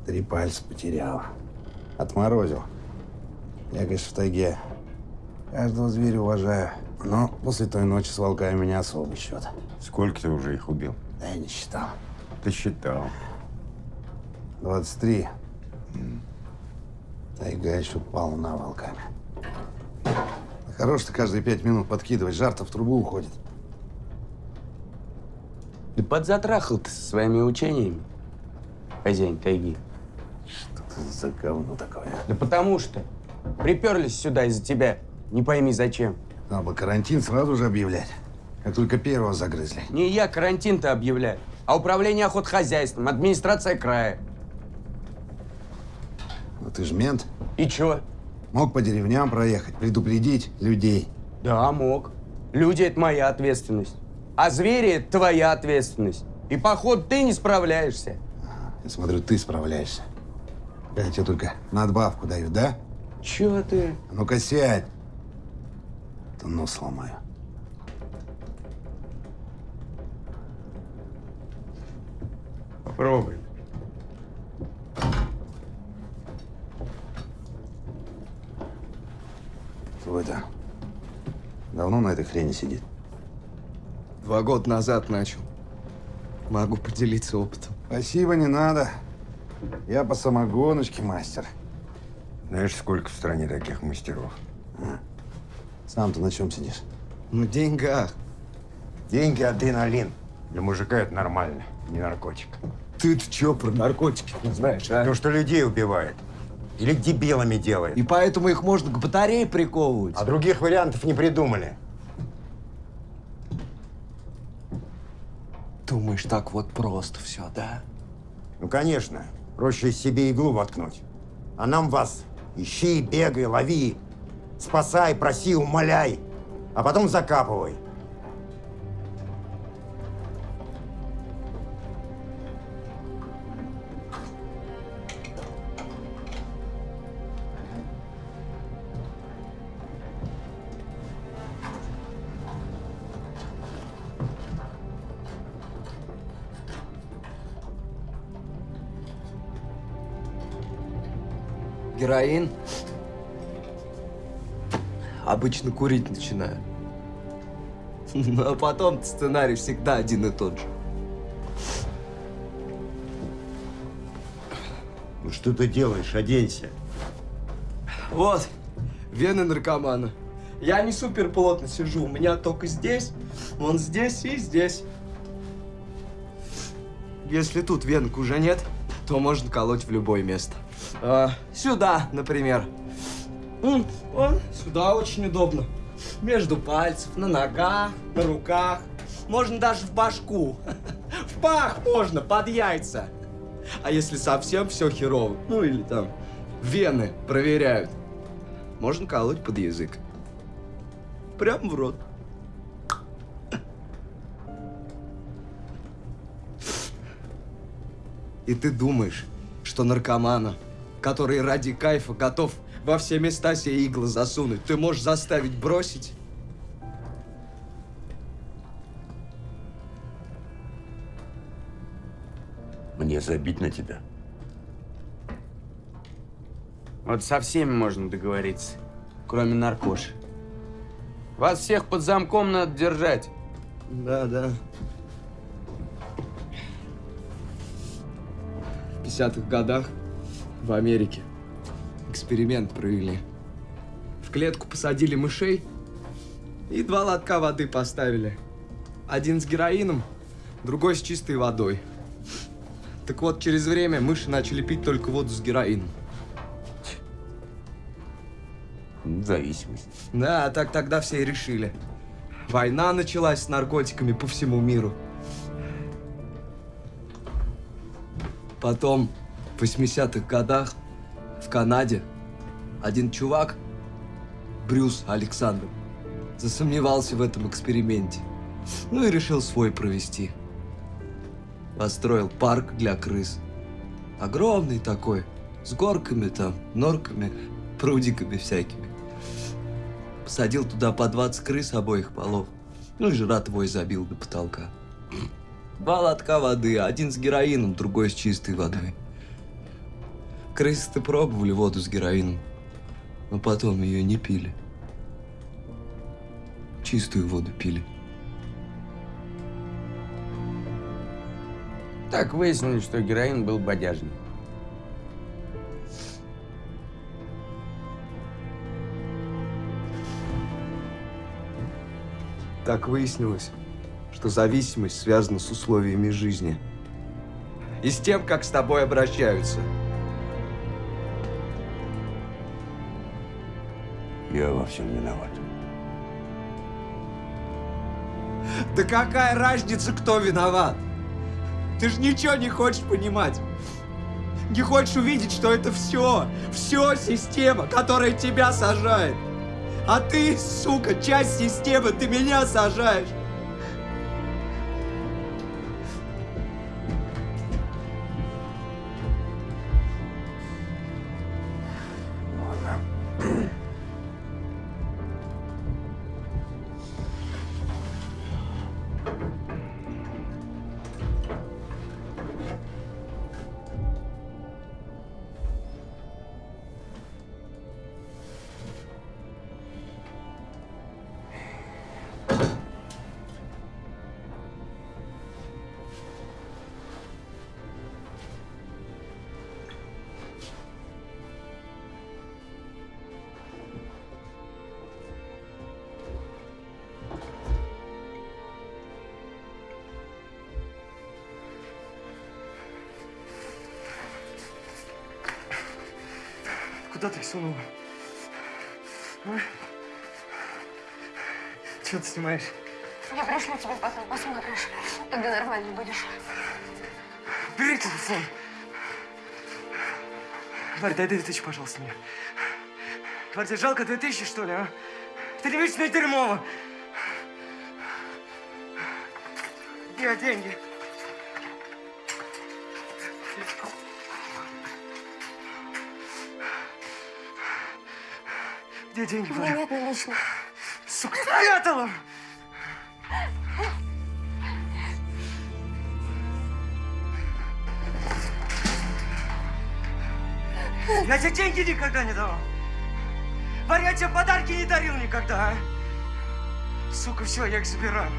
три пальца потерял. Отморозил. Я, конечно, в тайге каждого зверя уважаю. Но после той ночи с волками меня особый счет. Сколько ты уже их убил? Да я не считал. Ты считал. 23. Тайга еще полна волками. Хорош ты каждые пять минут подкидывать, жар-то в трубу уходит. Да подзатрахал ты со своими учениями, хозяин тайги. Что ты за говно такое? Да потому что приперлись сюда из-за тебя. Не пойми зачем. Надо бы карантин сразу же объявлять. Как только первого загрызли. Не я карантин-то объявляю, а управление охотхозяйством, администрация края. Ну ты ж мент. И чё? Мог по деревням проехать, предупредить людей. Да, мог. Люди – это моя ответственность. А звери – это твоя ответственность. И, походу, ты не справляешься. Я смотрю, ты справляешься. Я тебе только надбавку даю, да? Чё ты? А Ну-ка сядь. То нос сломаю. Попробуй. Твой-то давно на этой хрени сидит? Два года назад начал. Могу поделиться опытом. Спасибо, не надо. Я по самогоночке мастер. Знаешь, сколько в стране таких мастеров? Сам-то на чем сидишь? На деньгах. Деньги – адреналин. Для мужика это нормально, не наркотик. Ты-то чё про наркотики не знаешь, а? То, что людей убивает. Или дебилами делает. И поэтому их можно к батарее приковывать. А других вариантов не придумали. Думаешь, так вот просто все, да? Ну, конечно. Проще себе иглу воткнуть. А нам вас ищи, бегай, лови. Спасай, проси, умоляй. А потом закапывай. Героин. Обычно курить начинаю. Ну, а потом сценарий всегда один и тот же. Ну что ты делаешь? Оденься. Вот, вены наркомана. Я не супер плотно сижу, у меня только здесь, вон здесь и здесь. Если тут венок уже нет, то можно колоть в любое место. А, сюда, например. Вон, сюда очень удобно. Между пальцев, на ногах, на руках. Можно даже в башку. [LAUGHS] В пах можно, под яйца. А если совсем все херово, ну или там вены проверяют, можно колоть под язык. Прям в рот. И ты думаешь, что наркомана, который ради кайфа готов во все места себе иглы засунуть, ты можешь заставить бросить? Мне забить на тебя. Вот со всеми можно договориться, кроме наркоши. Вас всех под замком надо держать. Да, да. В 50-х годах в Америке эксперимент провели. В клетку посадили мышей и два лотка воды поставили. Один с героином, другой с чистой водой. Так вот, через время мыши начали пить только воду с героином. Зависимость. Да, так тогда все и решили. Война началась с наркотиками по всему миру. Потом, в 80-х годах, в Канаде, один чувак, Брюс Александр, засомневался в этом эксперименте. Ну и решил свой провести. Построил парк для крыс. Огромный такой, с горками там, норками, прудиками всякими. Посадил туда по 20 крыс обоих полов. Ну и жратвой забил до потолка. Два лотка воды, один с героином, другой с чистой водой. Крысы-то пробовали воду с героином, но потом ее не пили. Чистую воду пили. Так выяснили, что героин был бодяжный. Так выяснилось, что зависимость связана с условиями жизни. И с тем, как с тобой обращаются. Я во всем виноват. Да какая разница, кто виноват? Ты же ничего не хочешь понимать. Не хочешь увидеть, что это все, все система, которая тебя сажает. А ты, сука, часть системы, ты меня сажаешь. А? Чего ты снимаешь? Я пришлю тебе потом, посмотришь. Тогда нормально будешь. Бери телефон. Варя, дай две тысячи, пожалуйста, мне. Варя, тебе жалко две тысячи, что ли, а? Ты мне дерьмово. Где деньги? Где деньги, Варя? нет наличных. Сука, спрятала! Я тебе деньги никогда не давал. Варя, тебе подарки не дарил никогда, а? Сука, все, я их забираю.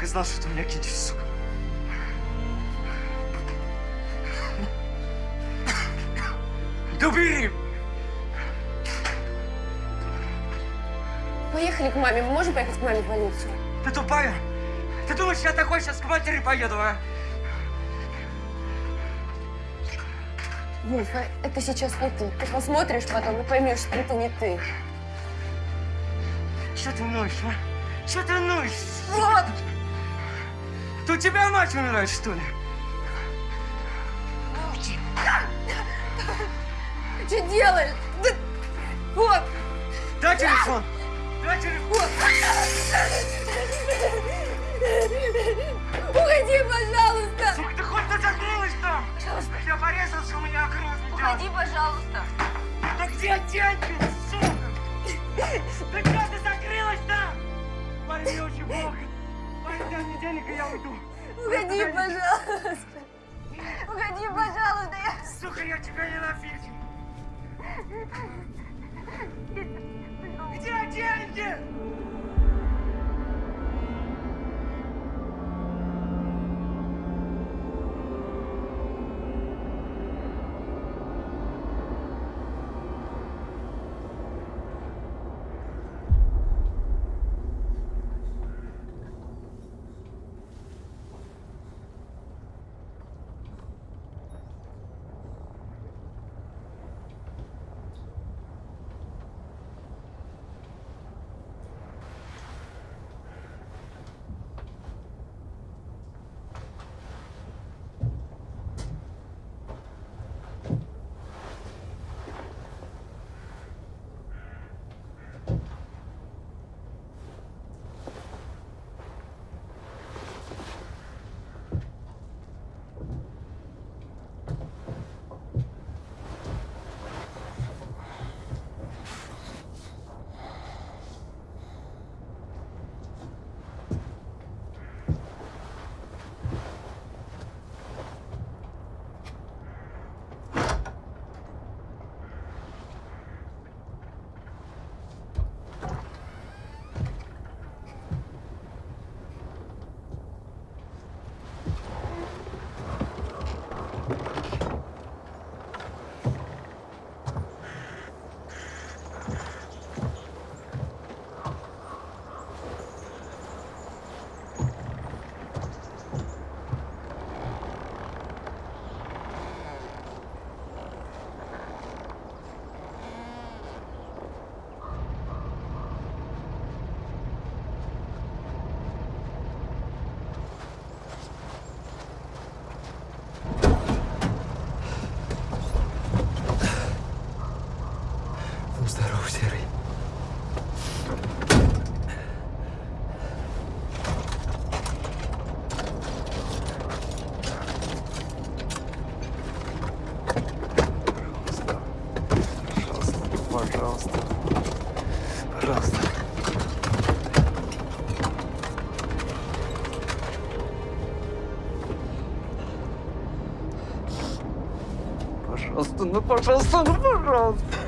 Так и знал, что ты меня кинешь, сука. Да убери! Поехали к маме. Мы можем поехать к маме в больницу? Ты тупая? Ты думаешь, я такой сейчас к матери поеду, а? А это сейчас не ты. Ты посмотришь потом и поймешь, что это не ты. Что ты ноешь, а? Что ты ноешь? Вот! Это у тебя мать умирает, что ли? Ты что делаешь? Да- Вот! Дай телефон! Дай телефон! Уходи, пожалуйста! Сука, ты хоть закрылась там? Пожалуйста. Я порезался, у меня кровь идет. Уходи, пожалуйста! Да где деньги, сука? Да где ты закрылась там? Мне очень плохо. Денег, и я уйду. Уходи, пожалуйста! Уходи, пожалуйста! Я... Сука, я тебя ненавижу. Где деньги? Пожалуйста. Пожалуйста. Пожалуйста, ну пожалуйста, ну пожалуйста.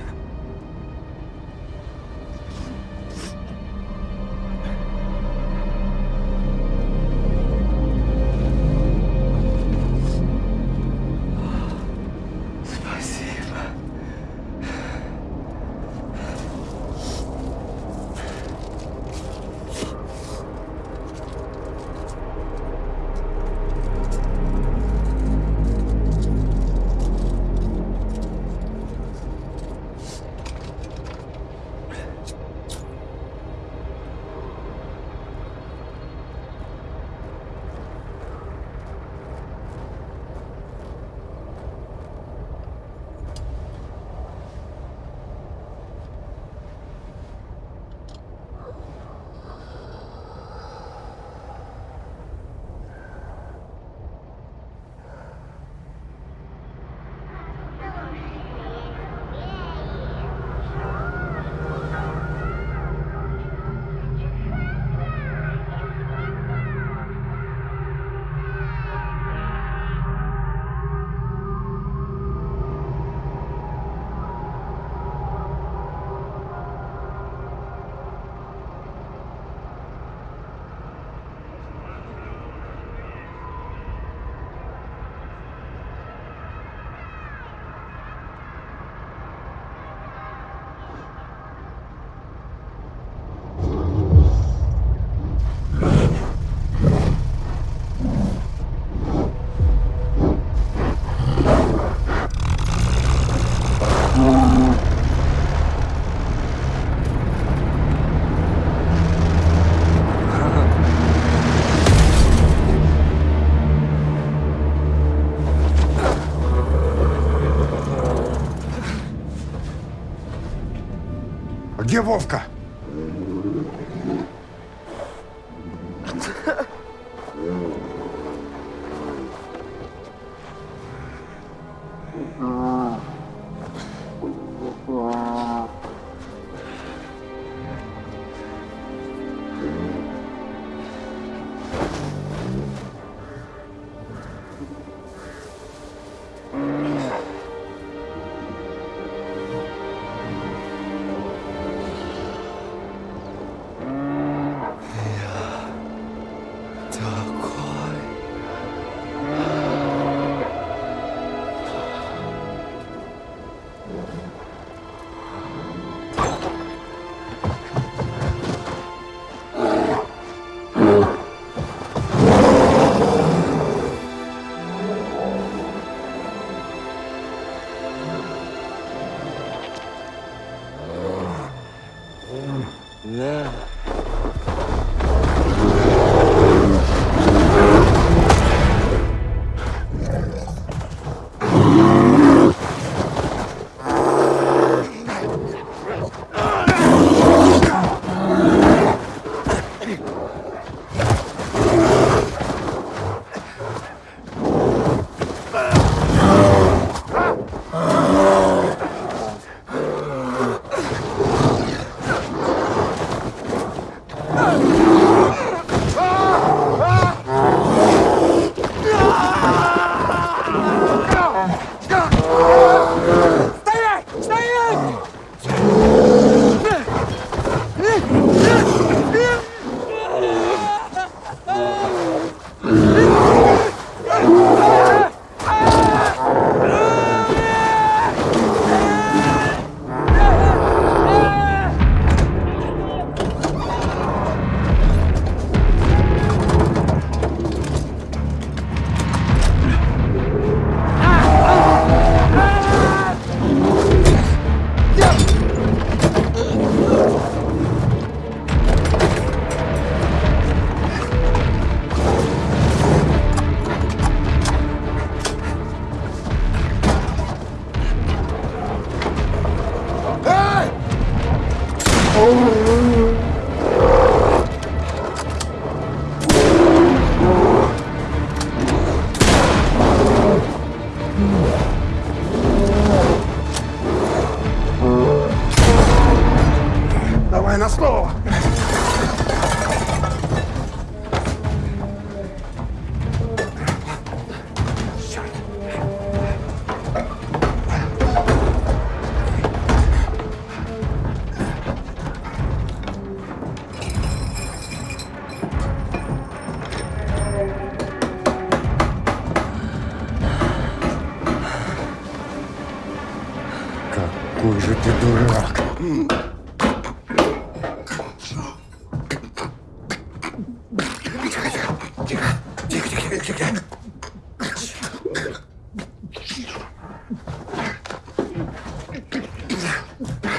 Где Вовка?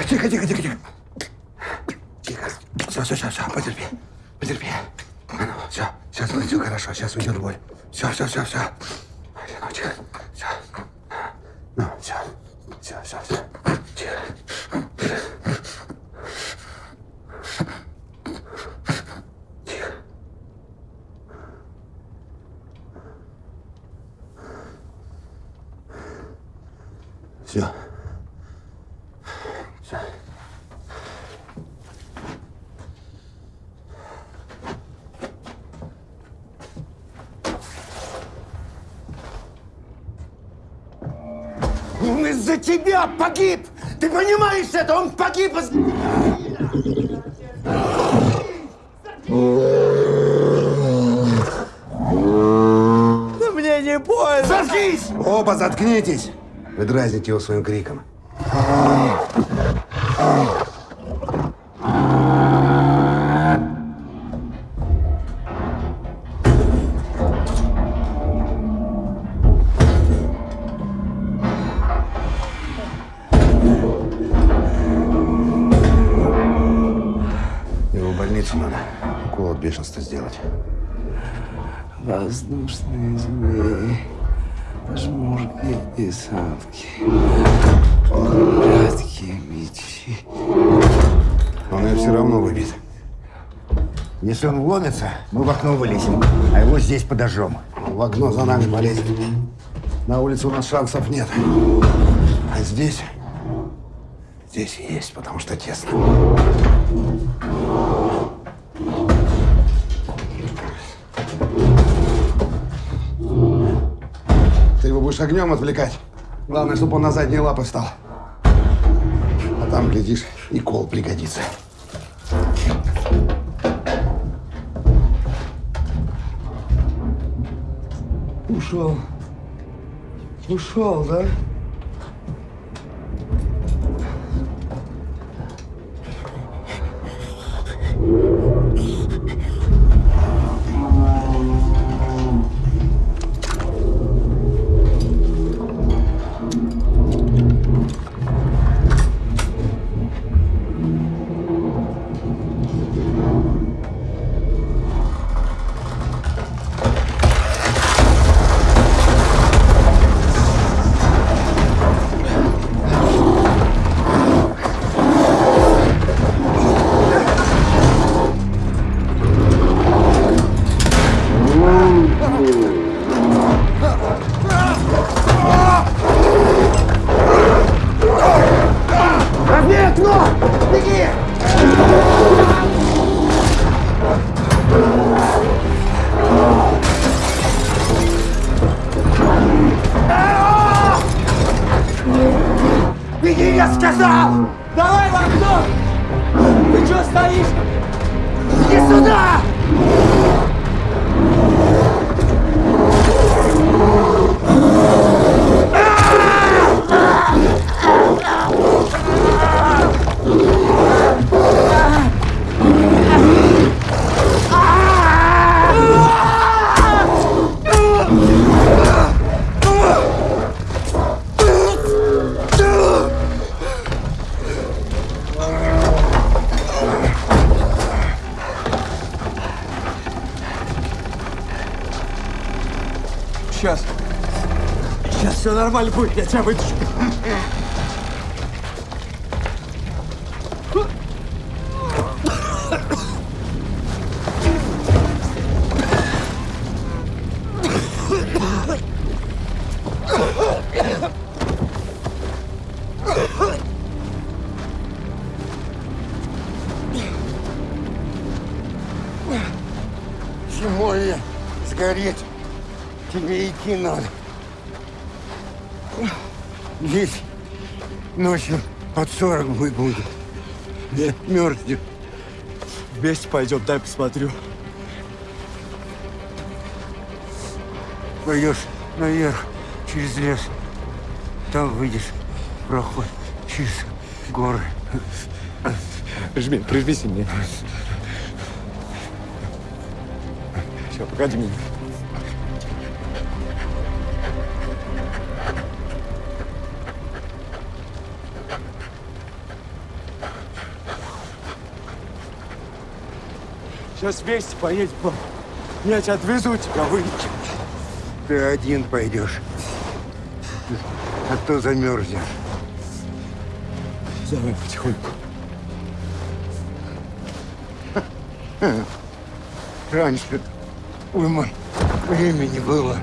Тихо, тихо, тихо, тихо. Тихо. Все, все, все, все, потерпи. Потерпи. А ну, все, сейчас будет все хорошо, сейчас уйдет боль. Все, все, все, все. Ну, тихо. Все. Ну, все. Все, все, все. Тихо. Тихо. Все. Все. Он из-за тебя погиб! Ты понимаешь это? Он погиб из... Да мне не больно! Заткнись! Оба заткнитесь! Вы дразните его своим криком. Мы в окно вылезем, а его здесь подожжем. В окно за нами полезет. На улице у нас шансов нет. А здесь... Здесь есть, потому что тесно. Ты его будешь огнем отвлекать. Главное, чтобы он на задние лапы встал. А там, глядишь, и кол пригодится. Ушел. Ушел, да? Нормально будет, я тебя вытащу. 40 мы будет. Я мерзнет. Вместе пойдем, дай посмотрю. Пойдешь наверх, через лес. Там выйдешь проход через горы. Прижми, прижми сильнее. Все, погоди меня. Сейчас вместе поедем. Я тебя отвезу, тебя вылечу. Ты один пойдешь. А то замерзнешь. Давай потихоньку. Раньше уйма времени было.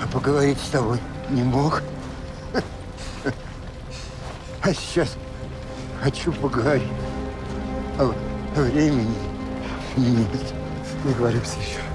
А поговорить с тобой не мог. А сейчас хочу поговорить. Времени нет. Договоримся еще.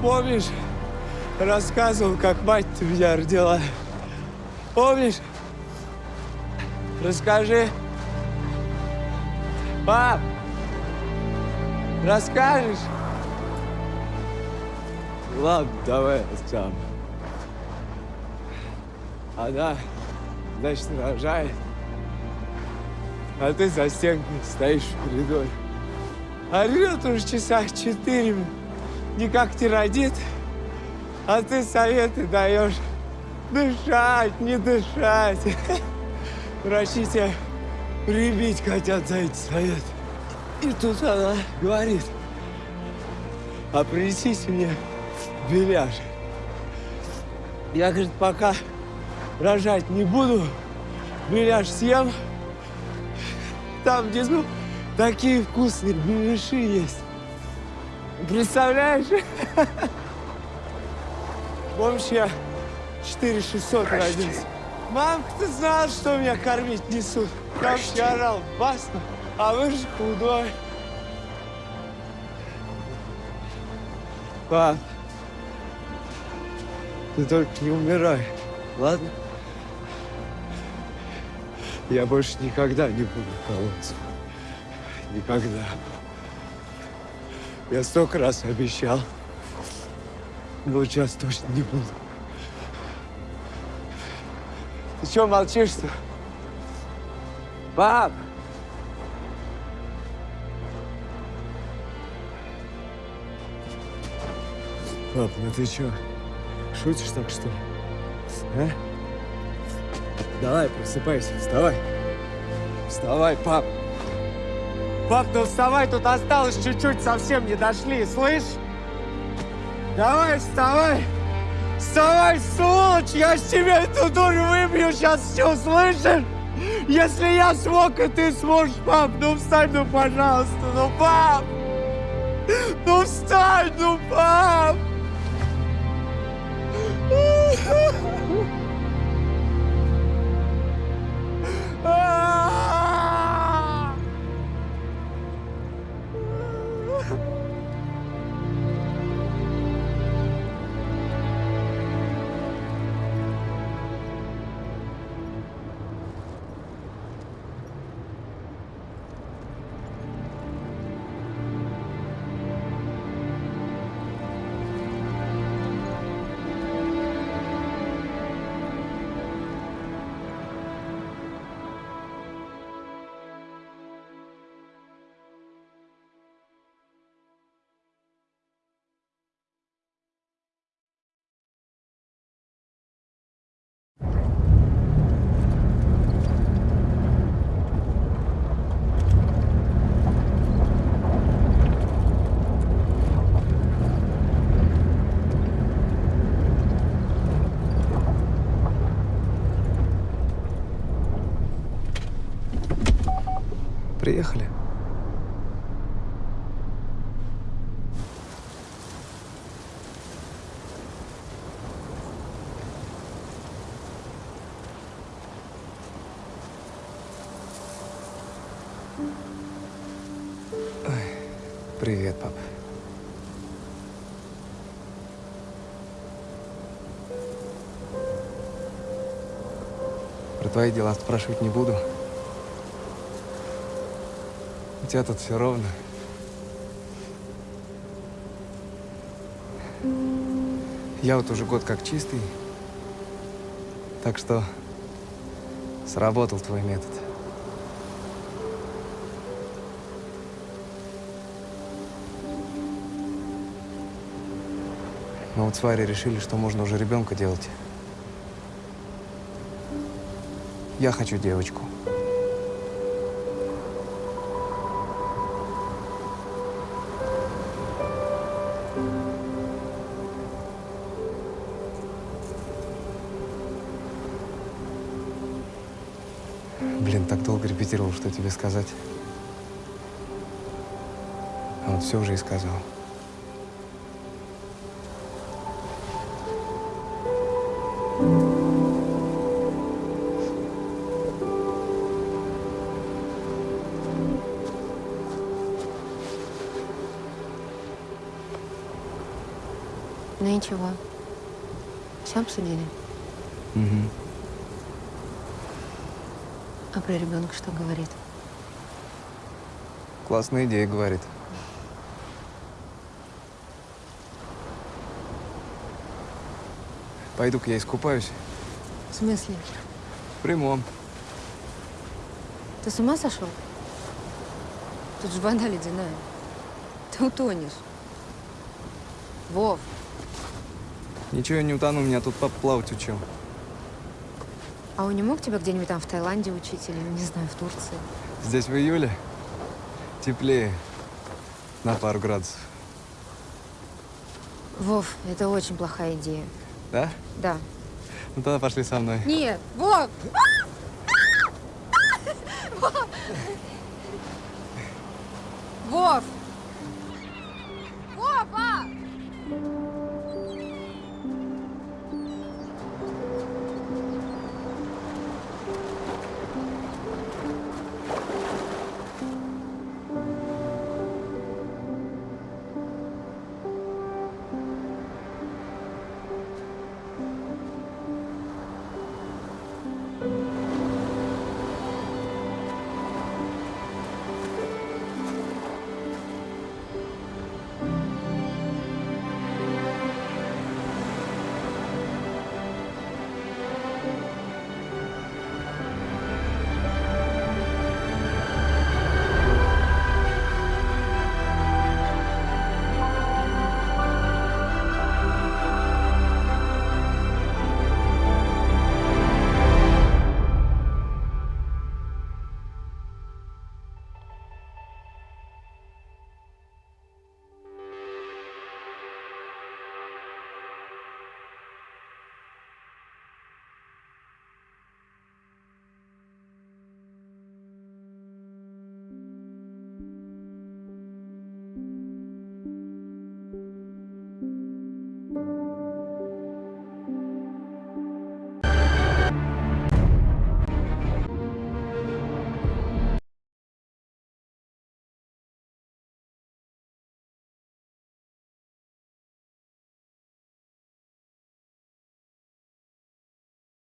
Помнишь, рассказывал, как мать ты меня родила. Помнишь? Расскажи. Пап! Расскажешь? Ладно, давай сам. Она, значит, рожает. А ты за стенкой стоишь в коридоре. Орет уже часа четыре, не родит. А ты советы даешь. Дышать, не дышать. Врачи тебя прибить хотят за эти советы. И тут она говорит, а принесите мне беляш. Я, говорит, пока рожать не буду, беляш съем. Там внизу такие вкусные беляши есть. Представляешь? Помнишь, я 4600 родился. Мамка, ты знала, что меня кормить несут? Я вообще орал басно, а вы же худой. Пап, ты только не умирай, ладно? Я больше никогда не буду колоться. Никогда. Я столько раз обещал. Но сейчас точно не буду. Ты что молчишь-то? Пап! Пап, ну ты что, шутишь так, что ли? А? Давай, просыпайся, вставай. Вставай, пап. Пап, ну вставай, тут осталось чуть-чуть, совсем не дошли, слышь? Давай, вставай! Вставай, сволочь! Я с тебя эту дурь выбью сейчас все, слышишь? Если я смог, и ты сможешь, пап, ну встань, ну пожалуйста, ну пап! Ну встань, ну пап! Приехали. Привет, пап. Про твои дела спрашивать не буду. У тебя тут все ровно. Я вот уже год как чистый. Так что сработал твой метод. Но вот с Варей решили, что можно уже ребенка делать. Я хочу девочку. Репетировал, что тебе сказать. А вот все уже и сказал. Ну и чего? Все обсудили? Угу. А про ребенка что говорит? Классная идея, говорит. Пойду-ка я искупаюсь. В смысле? В прямом. Ты с ума сошел? Тут же вода ледяная. Ты утонешь. Вов, Ничего я не утону, меня тут папа плавать учил. А он не мог тебя где-нибудь там в Таиланде учить или, не знаю, в Турции? Здесь в июле теплее на пару градусов. Вов, это очень плохая идея. Да? Да. Ну тогда пошли со мной. Нет, Вов! Вов!